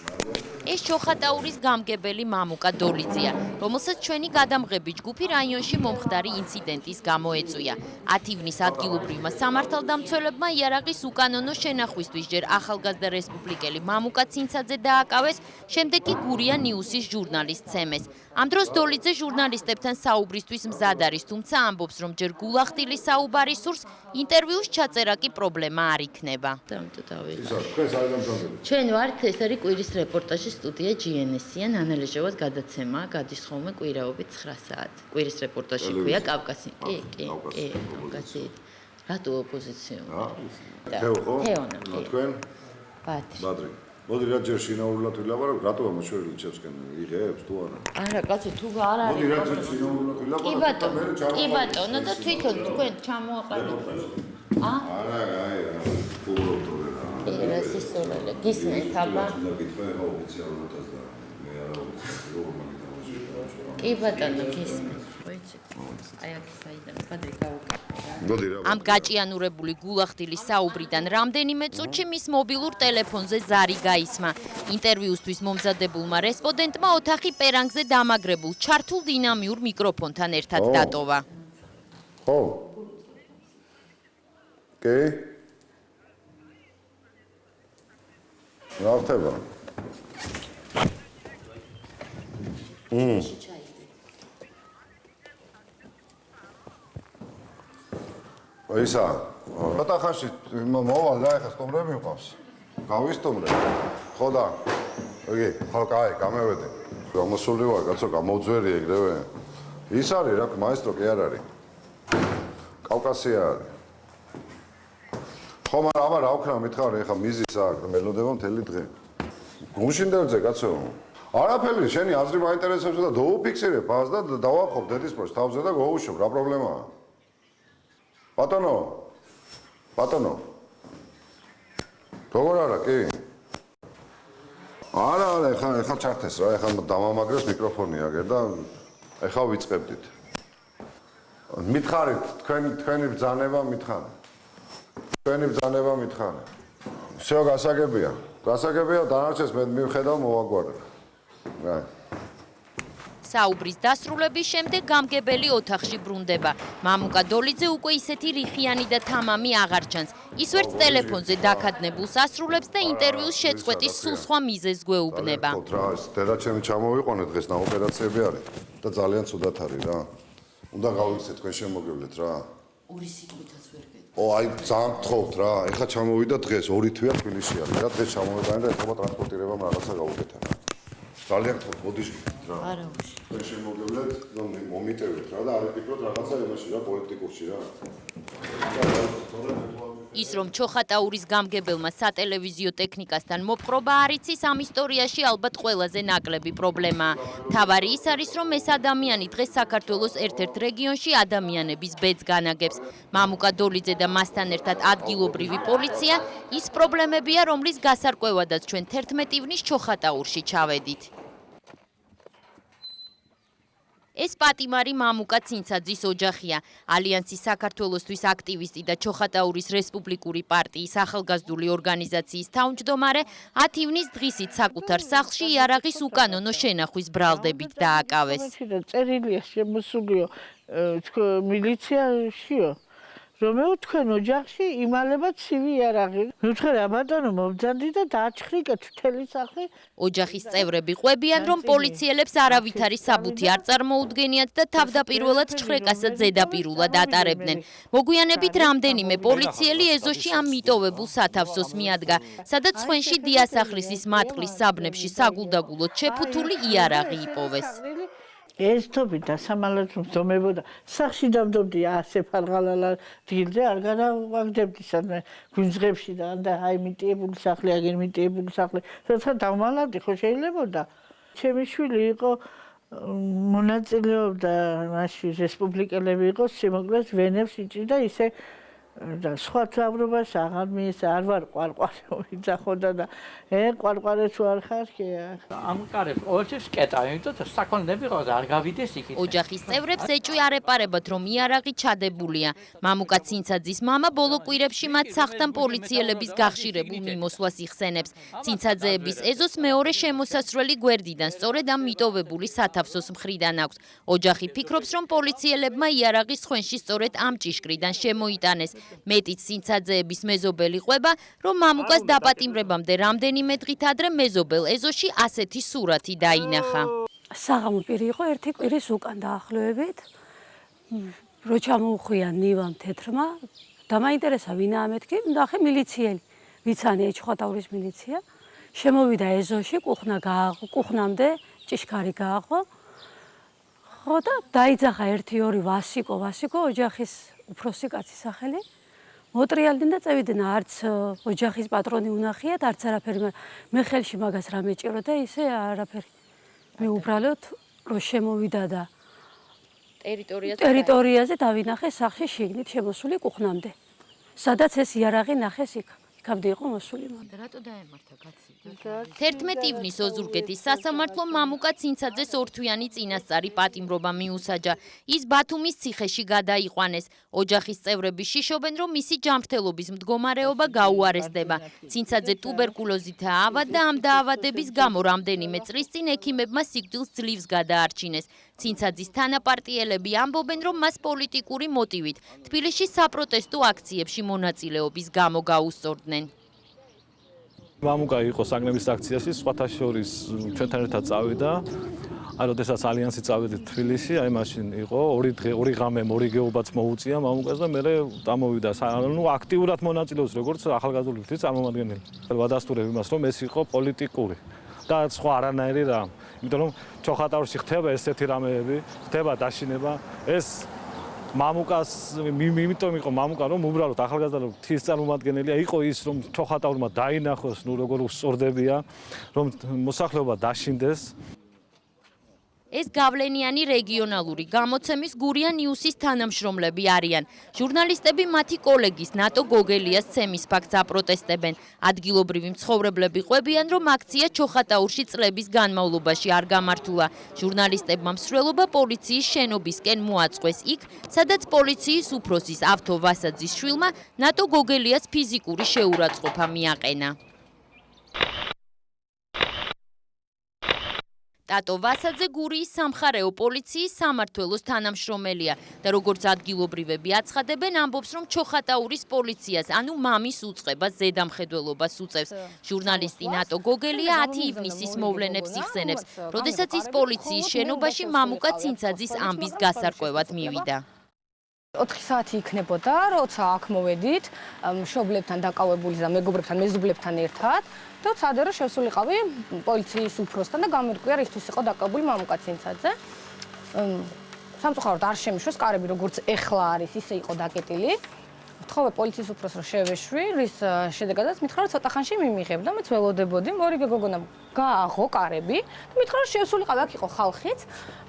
ეს ჩოხატაურის გამგებელი მამუკა დოლიძია რომელსაც ჩვენი გადამღები ჯგუფი რაიონში მომხდარი ინციდენტის გამო ეწვია 10 ივნის ადგილობრივმა სამართალდამცველებმა იარაღის უკანონო შენახვისთვის ჯერ ახალგაზრდა რესპუბლიკელი მამუკა ცინცაძე დააკავეს შემდეგ კი გურია ნიუსის ჟურნალისტ ცემეს. ამ დროს დოლიძე ჟურნალისტებთან საუბრისთვის მზად არის თუმცა ამბობს რომ ჯერ გულახტილი საუბარი სურს ინტერვიუს ჩაწერა კი პრობლემა არ იქნება. ჩვენ ვართ ეს არის კვირის რეპორტაჟის სტუდია GNS-იან ანალიზებად გადაცემა გადის ხოლმე კვირაობით 9 საათს. კვირის რეპორტაჟი ქვია კავკასი. კი, კი, კი, კავკასი. რატო ოპოზიციო?
თეო ხო?
თეონა.
ნუ თქვენ?
ბათი.
ბადრი. მოდი რა ჯერ შინაურულად ვილაპარაკ, რატო ამოშორილი ჩემსკენ იღებს თუ არა?
არა, კაცო, თუ არ არის.
მოდი რა ჯერ შინაურულად
კი
ვილაპარაკ.
ბატონო, კი ბატონო და თვითონ თქვენ ჩამოაყალიბეთ. ა?
არა, აი, ფუბრობ თორე
სისწორელე, გისმენთ აბა?
და გითხრა ეხა ოფიციალურადაც და მე არა ოფიციალურად
კი ბატონო, გისმენთ. აი აქ საიდან გავუკეთე. ამ გაჭიანურებული გულახდილის საუბრიდან რამდენიმე წუთში მის მობილურ ტელეფონზე ზარი გაისმა. ინტერვიუსთვის მომზადებულმა რესპონდენტმა ოთახი პერანგზე დამაგრებულ ჩართულ დინამიურ მიკროფონთან ერთად დატოვა.
ხო. კი. რა ხდება? მმ. ისა, ცოტა ხანში მოვალ და ეხა სტუმრები მიყავს. გავისტუმრე. ხო და. იგი, ხო, კაი, გამევედი. გამოსული ვარ, კაცო, გამოძვერი ეგრევე. ის არის რა, მაესტრო კი არ არის. კავკასია არის. ხო, მაგრამ აბა რა ვქნა მითხარი, ეხა მიზის აქვს, მელოდება მთელი დღე. გუშინდელზე კაცო. არაფერი, შენი აზრი მაინტერესებს და დაუფიქსირე ფას და დავახობ დედის პროს თავზე და გოუშვებ, რა პრობლემაა? ბატონო. ბატონო. როგორ არა, კი? არა, არა, ეხა ეხა ჩართეს რა, ეხა დამამაგრეს მიკროფონი აგერ და ეხა ვიწყებდით. მითხარით, თქვენი თქვენი ბრძანება მითხარი. თქვენი ბრძანება მითხარი. всё გასაგებია. გასაგებია, დანარჩენს მე მივხედავ მოვაგვარებ. რა.
საუბრის დასრულების შემდეგ გამგებელი ოთახში ბრუნდება. მამუკა დოლიძე უკვე ისეთი რიხიანი და თამამი აღარ ჩანს. ის ვერც ტელეფონზე დაკადნებულს ასრულებს და ინტერვიუს შეწყვეტის სულ სხვა მიზეზს გვეუბნება.
ხო, რა, ეს თერაჩემი ჩამოვიყვანე დღეს და ოპერაციები არის და ძალიან ცუდად არის რა. უნდა გავიქცე თქვენ შემოგევლეთ რა.
ორი სიტყვითაც ვერ გეტყვი.
ო, აი ძალიან გთხოვთ რა. ეხლა ჩამოვიდა დღეს, ორი თვეა თბილისში არის რა. დღეს ჩამოვიყვანე და ეხლა ტრანსპორტირებამ რაღაცა გავუკეთა რა. ძალიან გთხოვთ, მოდიშ რა.
არა უშ.
თქვენ შემოგევლეთ, რომ მომიტევეთ რა და არ იფიქროთ რაღაცა იმაში რა პოლიტიკურში რა.
ის რომ ჩოხატაურის გამგებელმა სატელევიზიო ტექნიკასთან მოპყრობა არ იცის ამ ისტორიაში ალბათ ყველაზე ნაკლები პრობლემაა. თავარი ის არის რომ ეს ადამიანი დღეს საქართველოს ერთ-ერთ რეგიონში ადამიანების ბედს განაგებს. მამუკა დოლიძე და მასთან ერთად ადგილობრივი პოლიცია ის პრობლემებია რომლის გასარკვევადაც ჩვენ 11 ივნის ჩოხატაურში ჩავედით. ეს პატიმარი მამუკა ცინცაძის ოჯახია. ალიანსის საქართველოსთვის აქტივისტი და ჩოხატაურის რესპუბლიკური პარტიის ახალგაზრდული ორგანიზაციის თავმჯდომარე 10 ივნის დღისით საკუთარ სახლში იარაღის უკანონო შენახვის ბრალდებით დააკავეს.
წერილია შემოსულიო მილიციაში რომეო თქვენ ოჯახში იმალება ცივი იარაღი. ნუ რა ბატონო მომძანდი და დააჩხრიკეთ მთელი სახლი.
ოჯახის წევრები ყვებიან რომ პოლიციელებს არავითარი საბუთი არ წარმოუდგენიათ და თავდაპირველად ჩხრეკასაც ზედაპირულად ატარებდნენ. მოგვიანებით რამდენიმე პოლიციელი ეზოში ამ მიტოვებულ სათავსოს მიადგა, სადაც ხვენში დიასახლისის მატყლის საბნებში საგულდაგულოდ შეფუთული იარაღი იპოვეს.
ეს თობი დასამალად მზომებოდა სახში დავდობდი ასე ფარღალალა დილზე არ გადავაგდებდი სადმე გვინძღებში და და აი მიტიებული სახლი აგერ მიტიებული სახლი თორსა დავმალავდი ხო შეიძლებოდა ჩემი შვილი იყო მონაწილეობდა მასში რესპუბლიკელები იყო სიმოკლეს ვენებს იჭიდა ისე და სხვა თავრობას აღარ მიეს არ ვარ ყვარყვარე ვიძახოდა და ე ყვარყვარე თუ არ ხარ კი
ამ კარებს ოჩეს კეტა იმიტომ საკონდები ყავს არ გავიდეს იქით
ოჯახის წევრებს ეჭვი არ ეპარებათ რომ იარაღი ჩადებულია მამუკა ცინცაძის мама ბოლო კვირებში მათ სახთან პოლიციელების გახშირებულ მიმოსვლას იხსენებს ცინცაძეების ეზოს მეორე შემოსასრველი გვერდიდან სწორედ ამ მიტოვებული სათავსოს მხრიდან აქვს ოჯახი ფიქრობს რომ პოლიციელებმა იარაღის ხვენში სწორედ ამ ჭიშკრიდან შემოიტანეს მეტიც სინცაძეების მეზობელი ყვება, რომ მამუკას დაპატიმრებამდე რამდენიმე დღით ადრე მეზობელ ეზოში ასეთი სურათი დაინახა.
საღამო პირი იყო ერთი კვირის უკან დაახლოებით. რო ჩამოუხვია ნივამ თეთრმა და მაინტერესა ვინა ამეთქი, ნახე მილიციელი. ვიცანია ჩხატაურის მილიცია. შემოვიდა ეზოში, კუხნა გააღო, კუხნამდე ჭიშკარი გააღო. ხო და დაიძახა 1-2 ვასიკო, ვასიკო ოჯახის უფროსი კაცის სახელი. მოტრიალდნენ და წევიდნენ არც ოჯახის პატრონი უნახიათ არც არაფერი მე ხელში მაგას რა მეჭირო და ისე არაფერი. მე უბრალოდ რო შემოვიდა და
ტერიტორიაზე
ტერიტორიაზე დავინახე სახში შიგნით შემოსული კუხნამდე. სადაც ეს იარაღი ნახეს იქ იქამდე იყო მოსული მან.
რატო დაემართა კაცი? 11 ივნის ოზურგეთის სასამართლო მამუკა ცინცაძეს ორთვიანი წინასწარი პატიმრობა მიუსაჯა. ის ბათუმის ციხეში გადაიყვანეს. ოჯახის წევრები შიშობენ, რომ მისი ჯანმრთელობის მდგომარეობა გაუარესდება. ცინცაძე ტუბერკულოზითაა ავად და ამ დაავადების გამო რამდენიმე წლის წინ ექიმებმა სიკვდილს ძლივს გადაარჩინეს. ცინცაძის თანაპარტიელები ამბობენ, რომ მას პოლიტიკური მოტივით თბილისში საპროტესტო აქციებში მონაწილეობის გამო გაუსწორდნენ.
მამუკა იყო საგნების აქციაში, სხვათა შორის ჩვენთან ერთად წავიდა. აი, როდესაც ალიანსი წავიდა თბილისში, აი მაშინ იყო ორი დღე, ორი ღამე მორიგეობაც მოუწია მამუკას და მე დამოვიდა. ნუ აქტიურად მონაწილეობს როგორც ახალგაზრდული ფრთის წარმომადგენელი. ვადასტურებ იმას, რომ ეს იყო პოლიტიკური და სხვა არანაირი რა. იმიტომ რომ ჩოხატაურში ხდება ესეთი რამეები, ხდება დაშინება, ეს მამუკას იმიტომ იყო მამუკა რომ უბრალოდ ახალგაზრდა თის წარმომადგენელია იყო ის რომ ჩოხატაურმა დაინახოს ნუ როგორ უსწორდებია რომ მოსახლეობა დაშინდეს
ეს გავლენიანი რეგიონალური გამოცემის გურია ნიუსის თანამშრომლები არიან. ჟურნალისტები მათი კოლეგის ნატო გოგელიას ცემის ფაქტს აპროტესტებენ. ადგილობრივი მცხოვრებლები ყვებიან, რომ აქცია ჩოხატაურში წლების განმავლობაში არ გამართულა. ჟურნალისტებმა მსვლელობა პოლიციის შენობისკენ მოაწყვეს იქ, სადაც პოლიციის უფროსის ავთო ვასაძის შვილმა ნატო გოგელიას ფიზიკური შეურაცხყოფა მიაყენა. ტატო ვასაძე გურიის სამხარეო პოლიციის სამართველოს თანამშრომელია და როგორც ადგილობრივები აცხადებენ, ამბობს, რომ ჩოხატაურის პოლიციას, ანუ მამის უწყებას ზედამხედველობას უწევს. ჟურნალისტი ნატო გოგელია 10 ივნისის მოვლენებს იხსენებს, როდესაც ის პოლიციის შენობაში მამუკა ცინცაძის ამბის გასარკვევად მივიდა.
4 საათი იქნებოდა, როცა აქ მოვედით, მშობლებთან დაკავებული და მეგობრებთან, მეზობლებთან ერთად. და ცადერო შევსულიყავი პოლიციის უფროსთან და გამირკვია რისთვის იყო დაკავებული მამუკა ცინცაძე. სამწუხაროდ არ შემიშვეს კარები როგორც ეხლა არის, ისე იყო დაკეტილი. ვთხოვე პოლიციის უფროს რომ შევეშვი, რის შედეგადაც მითხრა რომ ცოტა ხანში მიმიღებ და მეც ველოდებოდი, მორიგე გოგონა გააღო კარები და მითხრა რომ შევსულიყავი, აქ იყო ხალხიც.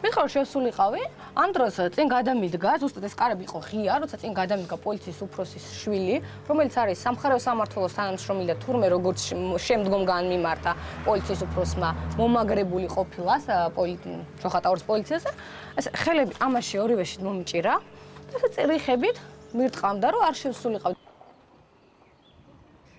მითხრა რომ შევსულიყავი, ამ დროს წინ გადამიდგა, ზუსტად ეს კარები იყო ღია, როცა წინ გადამიდგა პოლიციის უფროსის შვილი, რომელიც არის სამხარეო სამართლოს თანამშრომელი და თურმე როგორც შემდგომ განმიმართა პოლიციის უფროსმა მომაგრებული ყოფილა ჩოხატაურის პოლიციაზე. ეს ხელები ამაში ორივეში მომიჭირა. და წერიხებით მირტყამდა რომ არ შევსულიყავ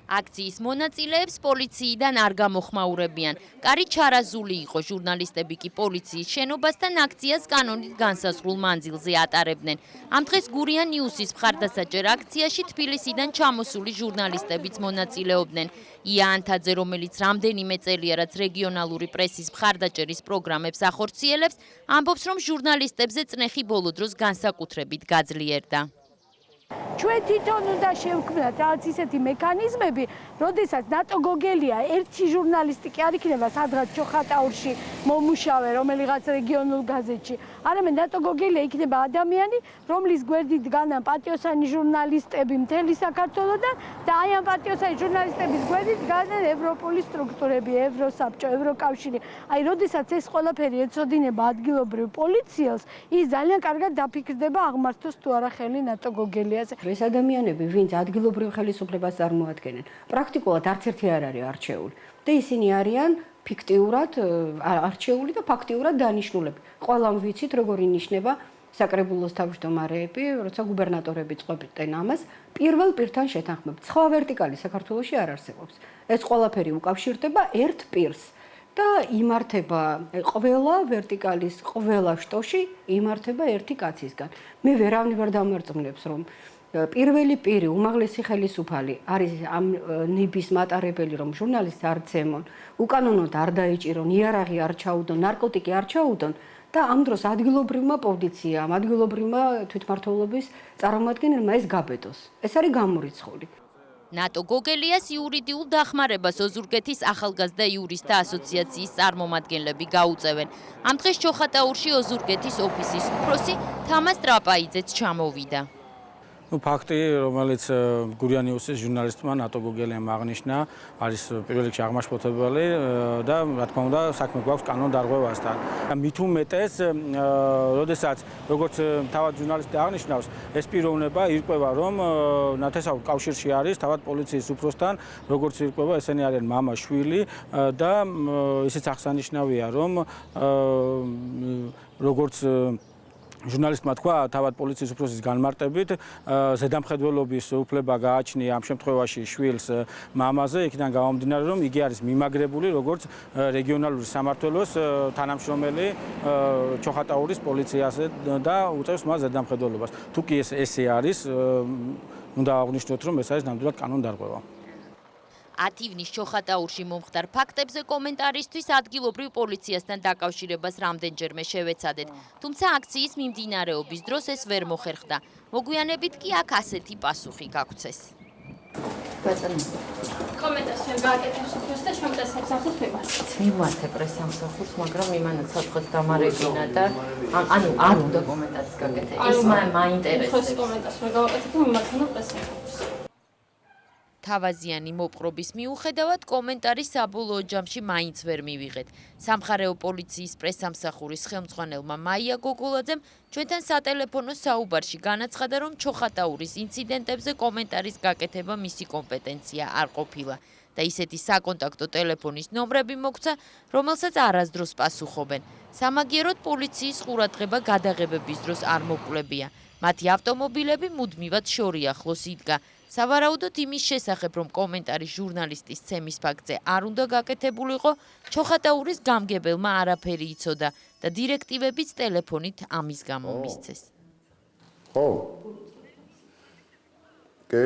აქციის მონაწილეებს პოლიციიდან არ გამოხმაურებიან. კარი ჩარაზული იყო, ჟურნალისტები კი პოლიციის შენობასთან აქციას კანონით განსაზღვრულ მანძილზე ატარებდნენ. ამ დღეს გურია ნიუსის მხარდასაჭერ აქციაში თბილისიდან ჩამოსული ჟურნალისტებიც მონაწილეობდნენ. ია ანთაძე, რომელიც რამდენიმე წელია რაც რეგიონალური პრესის მხარდაჭერის პროგრამებს ახორციელებს, ამბობს, რომ ჟურნალისტებზე წნეხი ბოლო დროს განსაკუთრებით გაძლიერდა.
ჩვენ თვითონ უნდა შევქმნათ რაღაც ისეთი მექანიზმები, როდესაც ნატო გოგელია ერთი ჟურნალისტი კი არ იქნება სადღაც ჩოხატაურში მომუშავე რომელიღაც რეგიონულ გაზეთში. არამედ ნატო გოგელია იქნება ადამიანი, რომლის გვერდით დგანან პატიოსანი ჟურნალისტები მთელი საქართველოსთან და აი ამ პატიოსანი ჟურნალისტების გვერდით დგანან ევროპული სტრუქტურები, ევროსაბჭო, ევროკავშირი. აი, როდესაც ეს ყველაფერი ეწოდინება ადგილობრივ პოლიციელს, ის ძალიან კარგად დაფიქრდება აღმართოს თუ არა ხელი ნატო გოგელიაზე.
ეს ადამიანები, ვინც ადგილობრივ ხელისუფლებას წარმოადგენენ, პრაქტიკულად არც ერთი არ არის არჩეული და ისინი არიან ფიქტიურად არჩეული და ფაქტიურად დანიშნულები. ყველამ ვიცით, როგორ ინიშნება საკრებულოს თავმჯდომარეები, როცა გუბერნატორები წყვეტენ ამას, პირველ პირთან შეთანხმებით. სხვა ვერტიკალი საქართველოში არ არსებობს. ეს ყველაფერი უკავშირდება ერთ პირს. და იმართება ყველა ვერტიკალის ყველა შტოში იმართება ერთი კაცისგან. მე ვერავნი ვერ დამერწმუნებს რომ პირველი პირი უმაღლესი ხელისუფალი არის ამ ნიბის მატარებელი რომ ჟურნალისტს არ ცემონ უკანონოდ არ დაიჭირონ იარაღი არ ჩაუდონ ნარკოტიკი არ ჩაუდონ და ამ დროს ადგილობრივმა პოლიციამ ადგილობრივმა თვითმმართველობის წარმომადგენელმა ეს გაბედოს ეს არის გამორიცხული
ნატო გოგელიას იურიდიულ დახმარებას ოზურგეთის ახალგაზრდა იურისტთა ასოციაციის წარმომადგენლები გაუწევენ. ამ დღეს ჩოხატაურში ოზურგეთის ოფისის უფროსი თამას ტრაპაიძეც ჩამოვიდა.
ну факти რომელიც გურიანიუსის ჟურნალისტმა ნატო გოგელიამ აღნიშნა არის პირველ რიგში აღმაშფოთებელი და რა თქმა უნდა საქმე გვაქვს კანონ დარღვევასთან მით უმეტეს როდესაც როგორც თავად ჟურნალისტი აღნიშნავს ეს პიროვნება ირკვევა რომ ნათესაურ კავშირში არის თავად პოლიციის უფროსთან როგორც ირკვევა ესენი არიან мама შვილი და ისიც აღსანიშნავია რომ როგორც ჟურნალისტმა თქვა თავად პოლიციის უფროსის განმარტებით ზედამხედველობის უფლება გააჩნია ამ შემთხვევაში შვილს მამაზე იქიდან გამომდინარე რომ იგი არის მიმაგრებული როგორც რეგიონალური სამართლოს თანამშრომელი ჩოხატაურის პოლიციაზე და უწევს მას ზედამხედველობას. თუ კი ეს ესე არის უნდა აღნიშნოთ რომ ეს არის ნამდვილად კანონდარღვევა
10 ივნის ჩოხატაურში მომხდარ ფაქტებზე კომენტარისთვის ადგილობრივ პოლიციასთან დაკავშირებას რამდენჯერმე შევეცადეთ. თუმცა აქციის მიმდინარეობის დროს ეს ვერ მოხერხდა. მოგვიანებით კი აქ ასეთი პასუხი გაგვცეს.
ბატონო კომენტარს ვერ გააკეთებს უფროს და ჩვენ პრესამ სახურს მივართ.
მივართ პრესამ სახურს, მაგრამ იმანაც საწყოთ დამარეგინა და ანუ არ უნდა კომენტარის გაკეთება. ის მაინტერესებს.
ხო, კომენტარს ვერ გავაკეთებ და მიმართ პრესამ სახურს.
თავაზიანი მოპყრობის მიუხედავად კომენტარი საბოლოო ჯამში მაინც ვერ მივიღეთ. სამხარეო პოლიციის პრესამსახურის ხელმძღვანელმა მაია გოგოლაძემ ჩვენთან სატელეფონო საუბარში განაცხადა, რომ ჩოხატაურის ინციდენტებზე კომენტარის გაკეთება მისი კომპეტენცია არ ყოფილა და ისეთი საკონტაქტო ტელეფონის ნომრები მოგცა, რომელსაც არასდროს პასუხობენ. სამაგიეროდ პოლიციის ყურადღება გადაღებების დროს არ მოკლებია. მათი ავტომობილები მუდმივად შორიახლოს იდგა. სავარაუდოდ იმის შესახებ, რომ კომენტარი ჟურნალისტის ცემის ფაქტზე არ უნდა გაკეთებულიყო, ჩოხატაურის გამგებელმა არაფერი იცოდა და დირექტივებიც ტელეფონით ამის გამო მისცეს.
ხო. კი.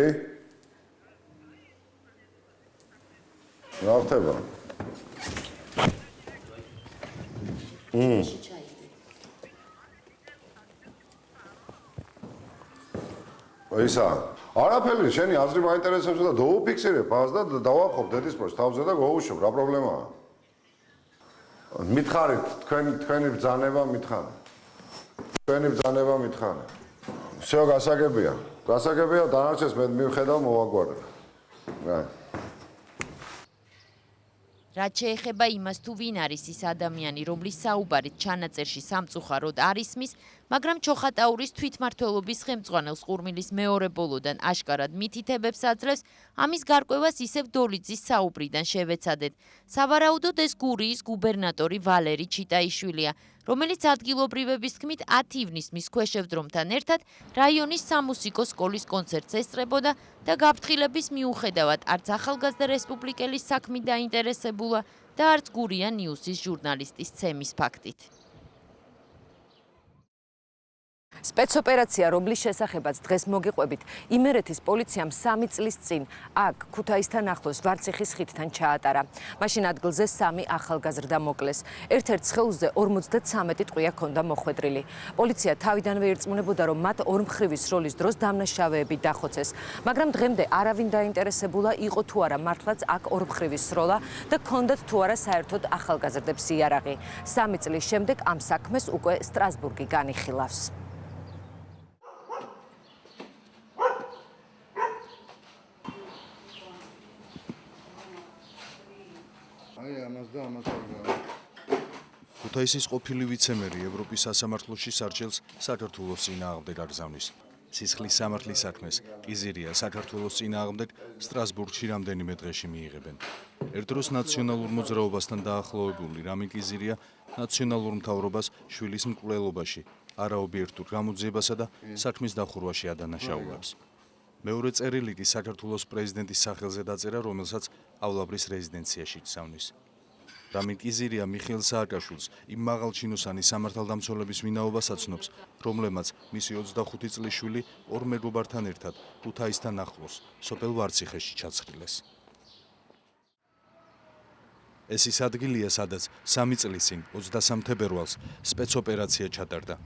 რა ხდება? მმ. ისა არაფერი შენი აზრი მაინტერესებს და დაუფიქსირებ მას და დავაყობ დედის პროს თავზე და გოუშვებ რა პრობლემაა მითხარით თქვენ თქვენი ბძანება მითხარით თქვენი ბძანება მითხარით всё გასაგებია გასაგებია დანარჩენს მე მივხედავ მოვაგვარებ. რა.
რაც შეეხება იმას თუ ვინ არის ის ადამიანი, რომლის საუბარით ჩანაწერში სამწუხაროდ არის მის, მაგრამ ჩოხატაურის თვითმართველობის ხელმძღვანელს ყურმილის მეორე ბოლოდან აშკარად მითითებებს აძლევს, ამის გარკვევას ისევ დოლიძის საუბრიდან შევეცადეთ. სავარაუდოდ ეს გურიის გუბერნატორი ვალერი ჩიტაიშვილია, რომელიც ადგილობრივების თქმით 10 ივნისის ქვეშევდრომთან ერთად რაიონის სამუსიკო სკოლის კონცერტს ესწრებოდა და გაფრთხილების მიუხედავად არც ახალგაზრდა რესპუბლიკელის საქმით დაინტერესებულა და არც გურია ნიუსის ჟურნალისტის ცემის ფაქტით.
სპეცოპერაცია რომლის შესახებაც დღეს მოგიყვებით იმერეთის პოლიციამ 3 წლის წინ აქ ქუთაისთან ახლოს ვარციხის ხიდთან ჩაატარა. მაშინ ადგილზე 3 ახალგაზრდა მოკლეს. ერთ-ერთ სხეულზე 53 ტყვია ქონდა მოხვედრილი. პოლიცია თავიდანვე ირწმუნებოდა, რომ მათ ორმხრივი სროლის დროს დამნაშავეები დახოცეს, მაგრამ დღემდე არავინ დაინტერესებულა იყო თუ არა მართლაც აქ ორმხრივი სროლა და ქონდათ თუ არა საერთოდ ახალგაზრდებს იარაღი. 3 წლის შემდეგ ამ საქმეს უკვე სტრასბურგი განიხილავს.
აი ამას და ამას აღგავ.
ქუთაისის ყოფილი ვიცემერი ევროპის სასამართლოში სარჩელს საქართველოს წინააღმდეგ აგზავნის. სისხლის სამართლის საქმეს კიზირია საქართველოს წინააღმდეგ სტრასბურგში რამდენიმე დღეში მიიღებენ. ერთდროს ნაციონალურ მოძრაობასთან დაახლოებული რამი კიზირია ნაციონალურ მთავრობას შვილის მკვლელობაში არაობიექტურ გამოძიებასა და საქმის დახურვაში ადანაშაულებს. მეორე წერილი კი საქართველოს პრეზიდენტის სახელზე დაწერა, რომელსაც ავლაბრის რეზიდენციაში გზავნის. რამინ კიზირია მიხეილ სააკაშვილს იმ მაღალჩინოსანი სამართალდამცველების ვინაობას აცნობს, რომლებმაც მისი 25 წლის შვილი ორ მეგობართან ერთად ქუთაისთან ახლოს, სოფელ ვარციხეში ჩაცხრილეს. ეს ის ადგილია, სადაც 3 წლის წინ 23 თებერვალს სპეცოპერაცია ჩატარდა.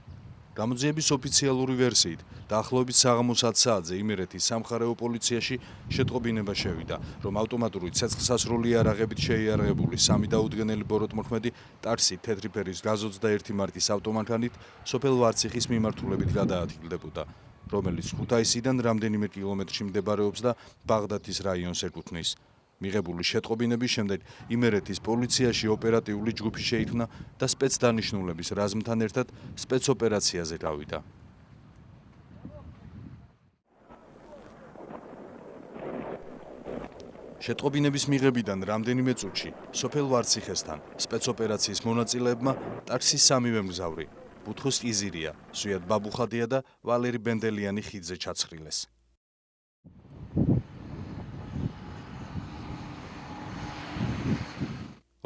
გამოძიების ოფიციალური ვერსიით, დაახლოებით საღამოს 10 საათზე იმერეთის სამხარეო პოლიციაში შეტყობინება შევიდა, რომ ავტომატური ცეცხლსასროლი არაღებით შეიარაღებული სამი დაუდგენელი ბოროტმოქმედი ტარსი თეთრი ფერის გაზ-21 მარკის ავტომანქანით სოფელ ვარციხის მიმართულებით გადაადგილდებოდა, რომელიც ქუთაისიდან რამდენიმე კილომეტრში მდებარეობს და ბაღდათის რაიონს ეკუთვნის. მიღებული შეტყობინების შემდეგ იმერეთის პოლიციაში ოპერატიული ჯგუფი შეიქმნა და სპეცდანიშნულების რაზმთან ერთად სპეცოპერაციაზე გავიდა. შეტყობინების მიღებიდან რამდენიმე წუთში სოფელ ვარციხესთან სპეცოპერაციის მონაწილეებმა ტაქსის სამივე მგზავრი ბუთხოს იზირია, სუიად ბაბუხადია და ვალერი ბენდელიანი ხიდზე ჩაცხრილეს.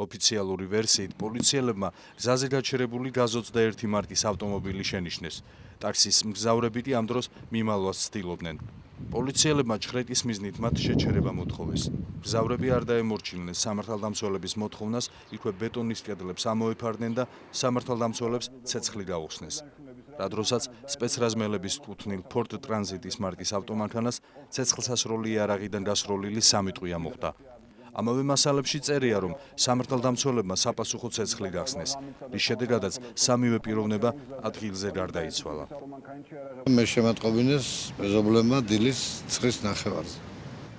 ოფიციალური ვერსიით პოლიციელებმა გზაზე გაჩერებული გაზ-21 მარკის ავტომობილი შენიშნეს. ტაქსის მგზავრები კი ამ დროს მიმალვას ცდილობდნენ. პოლიციელებმა ჩხრეკის მიზნით მათ შეჩერება მოთხოვეს. გზავრები არ დაემორჩილნენ სამართალდამცველების მოთხოვნას, იქვე ბეტონის კედლებს ამოეფარდნენ და სამართალდამცველებს ცეცხლი გაუხსნეს. რა დროსაც სპეცრაზმელების კუთვნილ ფორტ ტრანზიტის მარკის ავტომანქანას ცეცხლსასროლი იარაღიდან გასროლილი სამი ტყვია მოხდა. ამავე მასალებში წერია, რომ სამართალდამცველებმა საპასუხო ცეცხლი გახსნეს, რის შედეგადაც სამივე პიროვნება ადგილზე გარდაიცვალა.
მე შემატყობინეს მეზობლებმა დილის ცხრის ნახევარზე.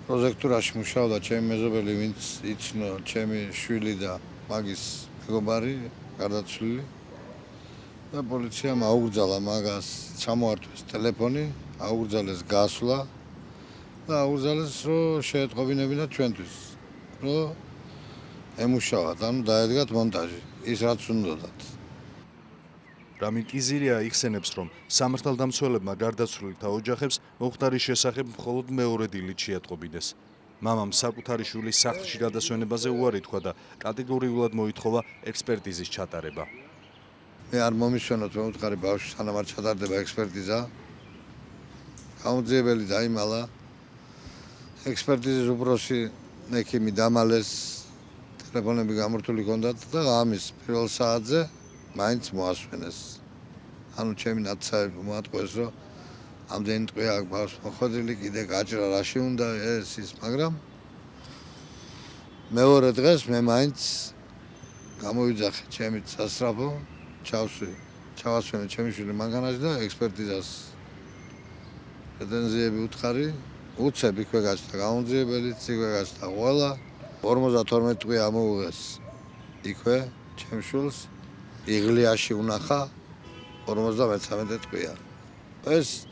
პროჟექტურაში მუშაობდა ჩემი მეზობელი, ვინც იცნო ჩემი შვილი და მაგის მეგობარი, გარდაცვლილი. და პოლიციამ აუგზავნა მაგას, ჩამოართვეს ტელეფონი, აუგზავნეს გასვლა და აუგზავნეს რომ შეეტყობინებინათ ჩვენთვის. რომ ემუშავათ, ანუ დაედგათ მონტაჟი, ის რაც უნდათ.
რამიკიზირია იხსენებს, რომ სამართალდამცველებმა გარდაცვლილთა ოჯახებს მოხდარის შესახებ მხოლოდ მეორე დილით შეატყობინეს. მამამ საკუთარი შვილის სახლში გადასვენებაზე უარი თქვა და კატეგორიულად მოითხოვა ექსპერტიზის ჩატარება.
მე არ მომისვენოთ, მე ვუთხარი ბავშვს სანამ არ ჩატარდება ექსპერტიზა. გამოძიებელი დაიმალა. ექსპერტიზის უბრალესი ექიმი დამალეს ტელეფონები გამორთული ჰქონდათ და ამის პირველ საათზე მაინც მოასვენეს. ანუ ჩემი ნაცაები მოატყვეს, რომ ამდენი ტყვია აქვს ბავშვს მოხდილი, კიდე გაჭრა რაში უნდა ეს ის, მაგრამ მეორე დღეს მე მაინც გამოვიძახე ჩემი სასწრაფო, ჩავსვი, ჩავასვენე ჩემი შვილი მანქანაში და ექსპერტიზას პრეტენზიები უთხარი, უცებ იქვე გასთა გამოძიებელიც, იქვე გასთა ყველა 52 ტყვე ამოუღეს იქვე ჩემშულს იღლიაში უნახა 53 ტყვია. ეს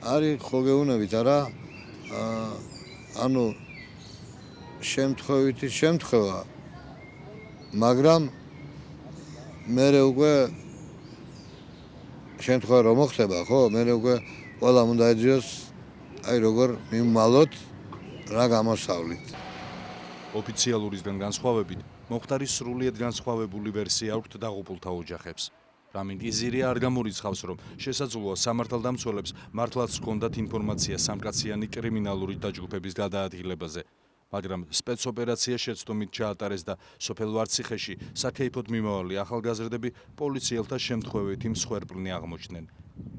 არის ხო გეუნებით არა? ანუ შემთხვევითი შემთხვევა მაგრამ მე უკვე შემთხვევა რომ მოხდება ხო მე უკვე ყველა უნდა ეძიოს აი როგორ მიმალოთ რა გამოსავლით
ოფიციალურისგან განსხვავებით მოხტარის სრულიად განსხვავებული ვერსია აქვს დაღუპულთა ოჯახებს რამინ იზირი არ გამორიცხავს რომ შესაძლოა სამართალდამცველებს მართლაც ჰქონდათ ინფორმაცია სამკაციანი კრიმინალური დაჯგუფების გადაადგილებაზე მაგრამ სპეცოპერაცია შეცდომით ჩაატარეს და სოფელ ვარციხეში საქეიფოდ მიმავალი ახალგაზრდები პოლიციელთა შემთხვევით იმ სხვერპლნი აღმოჩნდნენ.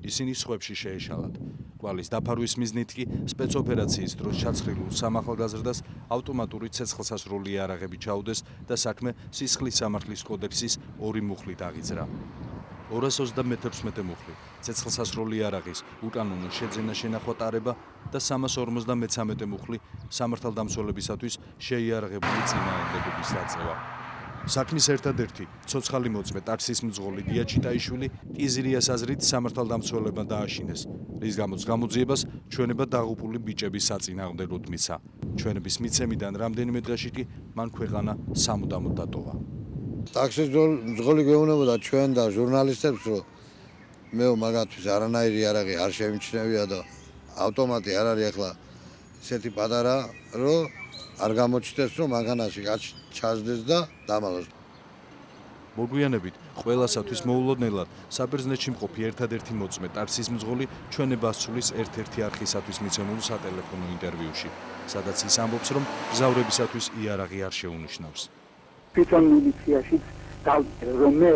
ისინი სხვებში შეეშალათ. კვალის დაფარვის მიზნით კი სპეცოპერაციის დროს ჩაცხრილულ სამახალგაზრდას ავტომატური ცეცხლსასროლი იარაღები ჩაუდეს და საქმე სისხლის სამართლის კოდექსის ორი მუხლით აღიძრა. 231 მუხლი ცეცხლსასროლი იარაღის უკანონო შეძენა შენახვა ტარება და 353 მუხლი სამართალდამცველებისათვის შეიარაღებული წინააღმდეგობის დაწევა. საქმის ერთადერთი ცოცხალი მოწმე ტაქსის მძღოლი დიაჩიტაიშვილი კიზრიას აზრით სამართალდამცველებმა დააშინეს, რის გამოც გამოძიებას ჩვენება დაღუპული ბიჭების საწინააღმდეგოდ მიცა. ჩვენების მიცემიდან რამდენიმე დღეში კი მან ქვეყანა სამუდამოდ დატოვა.
ტაქსის მძღოლი გეუბნებოდა ჩვენ და ჟურნალისტებს, რომ მეო მაგათთვის არანაირი არაღი არ შემიჩნევია და ავტომატი არ არის ახლა ისეთი პატარა, რომ არ გამოჩნდეს, რომ მაგანაში ჩაზდეს და დამალოს.
მოგვიანებით ყველასათვის მოულოდნელად საბერძნეთში მყოფი ერთადერთი მოწმე ტარსის მძღოლი ჩვენებას სულის ერთ-ერთი არქისათვის მიცემულ სატელეფონო ინტერვიუში, სადაც ის ამბობს, რომ გზავრებისათვის იარაღი არ შეუნიშნავს.
თვითონ მილიციაში დავწერე რომ მე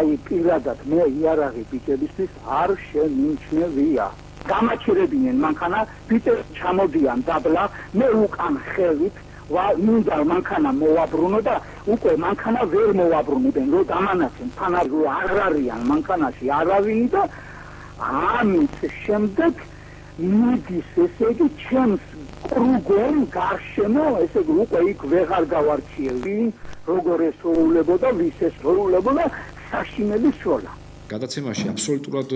აი პირადად მე იარაღი ბიჭებისთვის არ შემიჩნევია გამაჩერებინენ მანქანა ბიჭებს ჩამოდიან დაბლა მე უკან ხელით ვა მინდა მანქანა მოვაბრუნო და უკვე მანქანა ვერ მოვაბრუნებენ რომ დამანაცენ თანარო არ არიან მანქანაში არავინი და ამით შემდეგ მიდის ესე იგი ჩემს კრუგენ გარშემო ესე იგი უკვე იქ ვეღარ გავარჩიევი როგორ ესრულებოდა ვის ესრულებოდა საშინელი სროლა
გადაცემაში აბსოლუტურად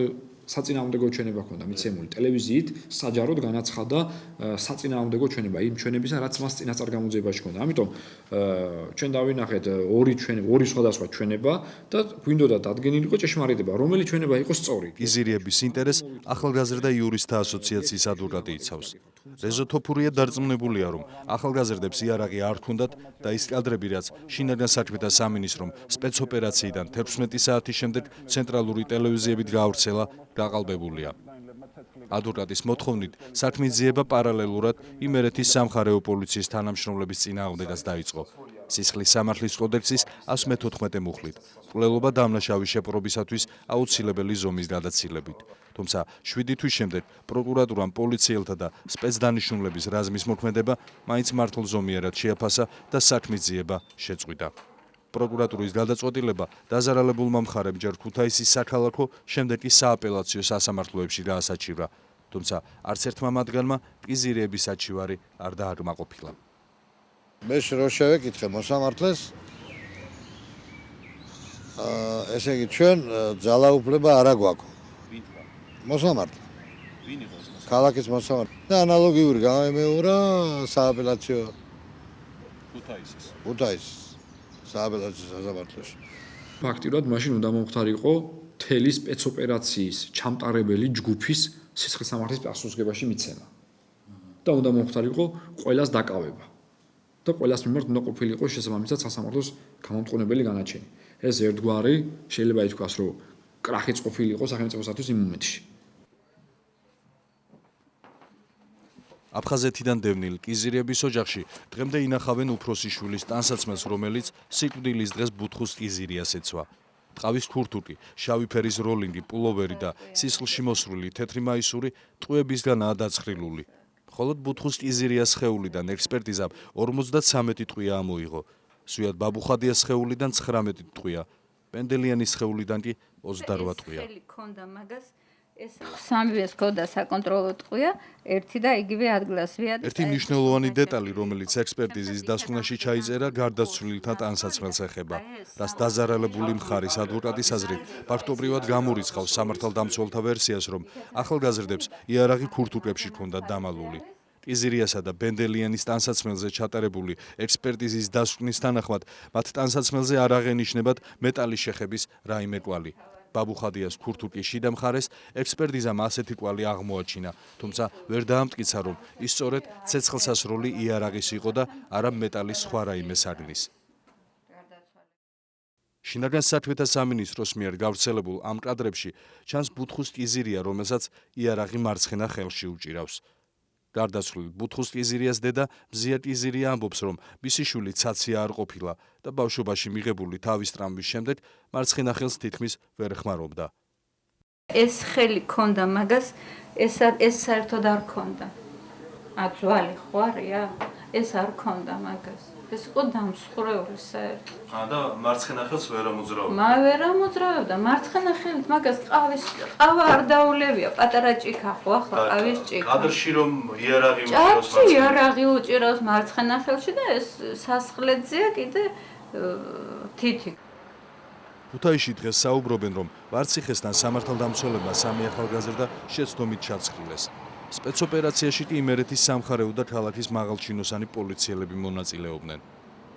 საწინააღმდეგო ჩვენება ქონდა მიცემული ტელევიზიით საჯაროდ განაცხადა საწინააღმდეგო ჩვენება იმ ჩვენებისა რაც მას წინასწარ გამოძიებაში ქონდა ამიტომ ჩვენ დავინახეთ ორი ჩვენება ორი სხვადასხვა ჩვენება და გვინდოდა დადგენილიყო ჭეშმარიტება რომელი ჩვენება იყო სწორი.
იზირიების ინტერეს ახალგაზრდა იურისტთა ასოციაციის ადვოკატი იცავს. რეზო თოფურია დარწმუნებულია რომ ახალგაზრდებს იარაღი არ ქონდათ და ის კადრები რაც შინაგან საქმეთა სამინისტრომ სპეცოპერაციიდან 11 საათის შემდეგ ცენტრალური ტელევიზიებით გაავრცელა გაყალბებულია ადვოკატის მოთხოვნით საქმეძიება პარალელურად იმერეთის სამხარეო პოლიციის თანამშრომლების წინააღმდეგაც დაიწყო სისხლის სამართლის კოდექსის 114 მუხლით. კვლელობა დამნაშავის შეპრობისათვის აუცილებელი ზომის გადაცილებით. თუმცა 7 თვის შემდეგ პროკურატურამ პოლიციელთა და სპეცდანიშნულების რაზმის მოქმედება მაინც მართლ ზომიერად შეაფასა და საქმის ძიება შეწყვიტა. პროკურატურის გადაწყვეტილება დაზარალებულმა მხარემ ჯერ ქუთაისის საქალაქო, შემდეგ კი სააპელაციო სასამართლოებში გაასაჩივრა. თუმცა არც ერთმა მათგანმა პიზირების საჩივარი არ დააკმაყოფილა.
მე რო შევეკითხე მოსამართლეს აა ესე იგი ჩვენ ძალაუფლება არ აგვაქვს. ვინ თქვა? მოსამართლე. ვინ იყო ეს მოსამართლე? ქალაქის მოსამართლე. და ანალოგიური გამეორა სააპელაციო
ქუთაისის.
ქუთაისის სააპელაციო სასამართლოში.
ფაქტიურად მაშინ უნდა მომხდარიყო თელი სპეცოპერაციის ჩამტარებელი ჯგუფის სისხლის სამართლის პასუხისგებაში მიცემა. და უნდა მომხდარიყო ყოველას დაკავება. და ყოველას მიმართ უნდა ყოფილიყო შესაბამისად სასამართლოს გამომწყობებელი განაჩენი. ეს ერთგვარი შეიძლება ითქვას, რომ კრახიც ყოფილიყო სახელმწიფოსათვის იმ მომენტში.
აფხაზეთიდან დევნილ კიზირების ოჯახში დღემდე ინახავენ უფროსი შვილის ტანსაცმელს, რომელიც სიკვდილის დღეს ბუთხუს კიზირიას ეცვა. ტყავის ქურთუკი, შავი ფერის როლინგი, პულოვერი და სისხლში მოსრული თეთრი მაისური ტყუებისგანაა დაცხრილული. ხოლო ბუთხუს კიზირიას ხეულიდან ექსპერტიზამ 53 ტყვია ამოიღო. სვიად ბაბუხადიას ხეულიდან 19 ტყვია. პენდელიანის ხეულიდან კი 28 ტყვია.
ხელი ქონდა მაგას
ეს სამივეს ქონდა საკონტროლო ტყვია, ერთი და იგივე ადგილას ვიად.
ერთი მნიშვნელოვანი დეტალი, რომელიც ექსპერტიზის დასკვნაში ჩაიწერა, გარდაცვლილთა ტანსაცმელს ეხება, რაც დაზარალებული მხარის ადვოკატის აზრით, ფაქტობრივად გამორიცხავს სამართალდამცველთა ვერსიას, რომ ახალგაზრდებს იარაღი ქურთუკებში ჰქონდათ დამალული. ტიზირიასა და ბენდელიანის ტანსაცმელზე ჩატარებული ექსპერტიზის დასკვნის თანახმად, მათ ტანსაცმელზე არ აღენიშნებათ მეტალის შეხების რაიმე კვალი. ბაბუხადიას ქურთუკის შიდა მხარეს ექსპერტიზამ ასეთი კვალი აღმოაჩინა, თუმცა ვერ დაამტკიცა, რომ ის სწორედ ცეცხლსასროლი იარაღის იყო და არა მეტალის სხვა რაიმე საგნის. შინაგან საქმეთა სამინისტროს მიერ გავრცელებულ ამ კადრებში ჩანს ბუთხუს კიზირია, რომელსაც იარაღი მარცხენა ხელში უჭირავს. გარდაცვლილ ბუთხუს ტიზირიას დედა მზია ტიზირი ამბობს, რომ მისი შვილი ცაცია არ ყოფილა და ბავშვობაში მიღებული თავის ტრამვის შემდეგ მარცხენა ხელს თითქმის ვერ ხმარობდა.
ეს ხელი ქონდა მაგას, ეს ეს საერთოდ არ ქონდა. აძვალი ხო არია? ეს არ ქონდა მაგას. ეს იყო დამსხვრეული საერთოდ.
აა და მარცხენა ხელს ვერ ამოძრავდა.
მა ვერ ამოძრავდა, მარცხენა ხელით მაგას ყავის ყავა არ დაულევია, პატარა ჭიქა ხო ახლა ყავის ჭიქა.
კადრში რომ იარაღი უჭირავს
მარცხენა. ჭი იარაღი უჭირავს მარცხენა ხელში და ეს სასხლედზეა კიდე თითი.
ქუთაისში დღეს საუბრობენ რომ ვარციხესთან სამართალდამცველებმა სამი ახალგაზრდა შეცდომით ჩაცხილეს. სპეცოპერაციაში კი იმერეთის სამხარეო და ქალაქის მაღალჩინოსანი პოლიციელები მონაწილეობდნენ.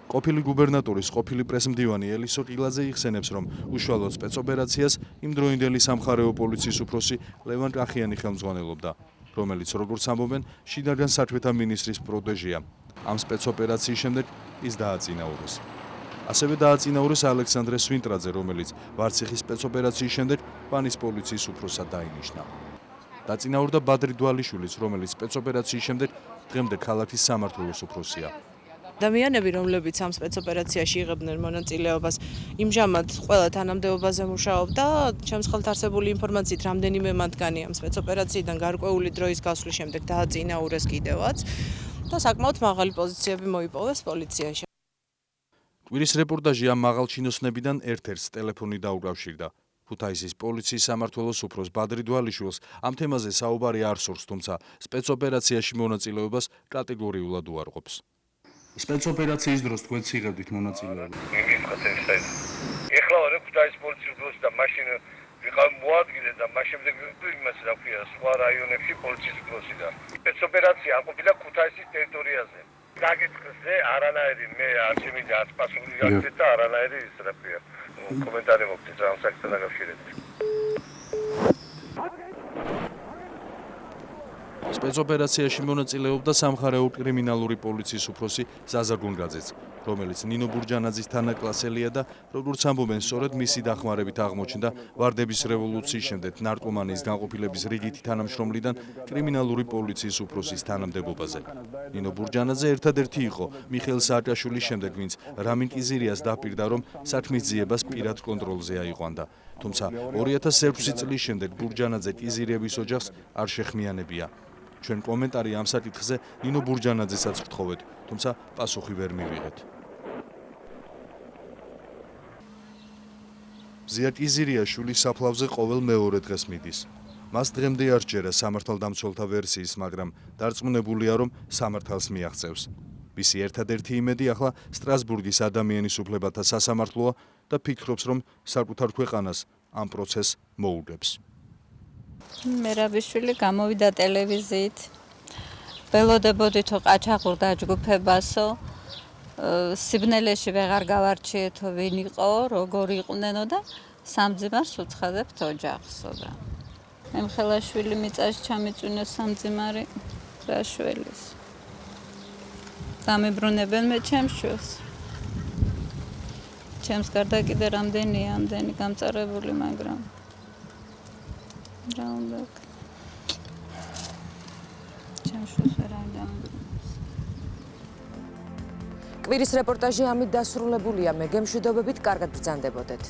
ყოფილი გუბერნატორის ყოფილი პრესმდივანი ელისო ყილაძე იხსენებს, რომ უშუალოდ სპეცოპერაციას იმდროინდელი სამხარეო პოლიციის უფროსი ლევან კახიანი ხელმძღვანელობდა, რომელიც როგორც ამბობენ, შინაგან საქმეთა მინისტრის პროტეჟია. ამ სპეცოპერაციის შემდეგ ის დააწინაურეს. ასევე დააწინაურეს ალექსანდრე სვინტრაძე, რომელიც ვარციხის სპეცოპერაციის შემდეგ პანის პოლიციის უფროსად დაინიშნა. დაწინაურდა ბადრი დვალიშვილიც, რომელიც სპეცოპერაციის შემდეგ დღემდე ქალაქის სამართლოს უფროსია.
ადამიანები, რომლებიც ამ სპეცოპერაციაში იღებდნენ მონაწილეობას, იმჟამად ყველა თანამდებობაზე მუშაობდა. ჩემს ხელთ არსებული ინფორმაციით, რამდენიმე მათგანი ამ სპეცოპერაციიდან გარკვეული დროის გასვლის შემდეგ დააწინაურეს კიდევაც და საკმაოდ მაღალი პოზიციები მოიპოვეს პოლიციაში.
კვირის რეპორტაჟი ამ მაღალჩინოსნებიდან ერთ-ერთს ტელეფონი დაუკავშირდა. ქუთაისის პოლიციის სამმართველოს უფროს ბადრი დვალიშვილს ამ თემაზე საუბარი არ სურს, თუმცა სპეცოპერაციაში მონაწილეობას კატეგორიულად უარყოფს. სპეცოპერაციის დროს თქვენ ციღებდით მონაწილეობას.
ეხლა ვარ ქუთაისის პოლიციის უფროსი და მაშინ ვიყავ მოადგილე და მას შემდეგ იმას რა ქვია, სხვა რაიონებში პოლიციის უფროსი და სპეცოპერაცია აყოფილა ქუთაისის ტერიტორიაზე. გაგიწყზე არანაირი მე არ შემიძლია ასპასული გაგიწყეთ და არანაირი ის რა ქვია. კომენტარი მოგწეს ამ საქმესთან დაკავშირებით.
სპეცოპერაციაში მონაწილეობდა სამხარეო კრიმინალური პოლიციის უფროსი ზაზა გუნგაძეც, რომელიც ნინო ბურჯანაძის თანაკლასელია და როგორც ამბობენ, სწორედ მისი დახმარებით აღმოჩნდა ვარდების რევოლუციის შემდეგ ნარკომანიის განყოფილების რიგითი თანამშრომლიდან კრიმინალური პოლიციის უფროსის თანამდებობაზე. ნინო ბურჯანაძე ერთადერთი იყო მიხეილ სააკაშვილის შემდეგ, ვინც რამინ კიზირიას დაპირდა, რომ საქმის ძიებას პირად კონტროლზე აიყვანდა. თუმცა 2006 წლის შემდეგ ბურჯანაძე კიზირიების ოჯახს არ შეხმიანებია. ჩვენ კომენტარი ამ საკითხზე ნინო ბურჯანაძესაც ვთხოვეთ, თუმცა პასუხი ვერ მივიღეთ. ზიაკიზირია შულის საფლავზე ყოველ მეორე დღეს მიდის. მას დღემდე არ ჯერა სამართალდამცველთა ვერსიის, მაგრამ დარწმუნებულია, რომ სამართალს მიაღწევს. მისი ერთადერთი იმედი ახლა სტრასბურგის ადამიანის უფლებათა სასამართლოა და ფიქრობს, რომ საკუთარ ქვეყანას ამ პროცესს მოუგებს.
მერაბიშვილი გამოვიდა ტელევიზიით. ველოდებოდითო ყაჩაღურ დაჯგუფებასო. სიბნელეში ვეღარ გავარჩიეთო ვინ იყო, როგორ იყვნენო და სამძიმარს უცხადებთ ოჯახსო და ემხელაშვილი მიწაში ჩამიწვინეს სამძიმარი რაშველის. დამებრუნებენ მე ჩემს შვილს. ჩემს გარდა კიდე რამდენია ამდენი გამწარებული, მაგრამ რა უნდა ჩემშოს ვერ ამბობს
კვირის რეპორტაჟი ამით დასრულებულია. მე გემშვიდობებით კარგად ბრძანდებოდეთ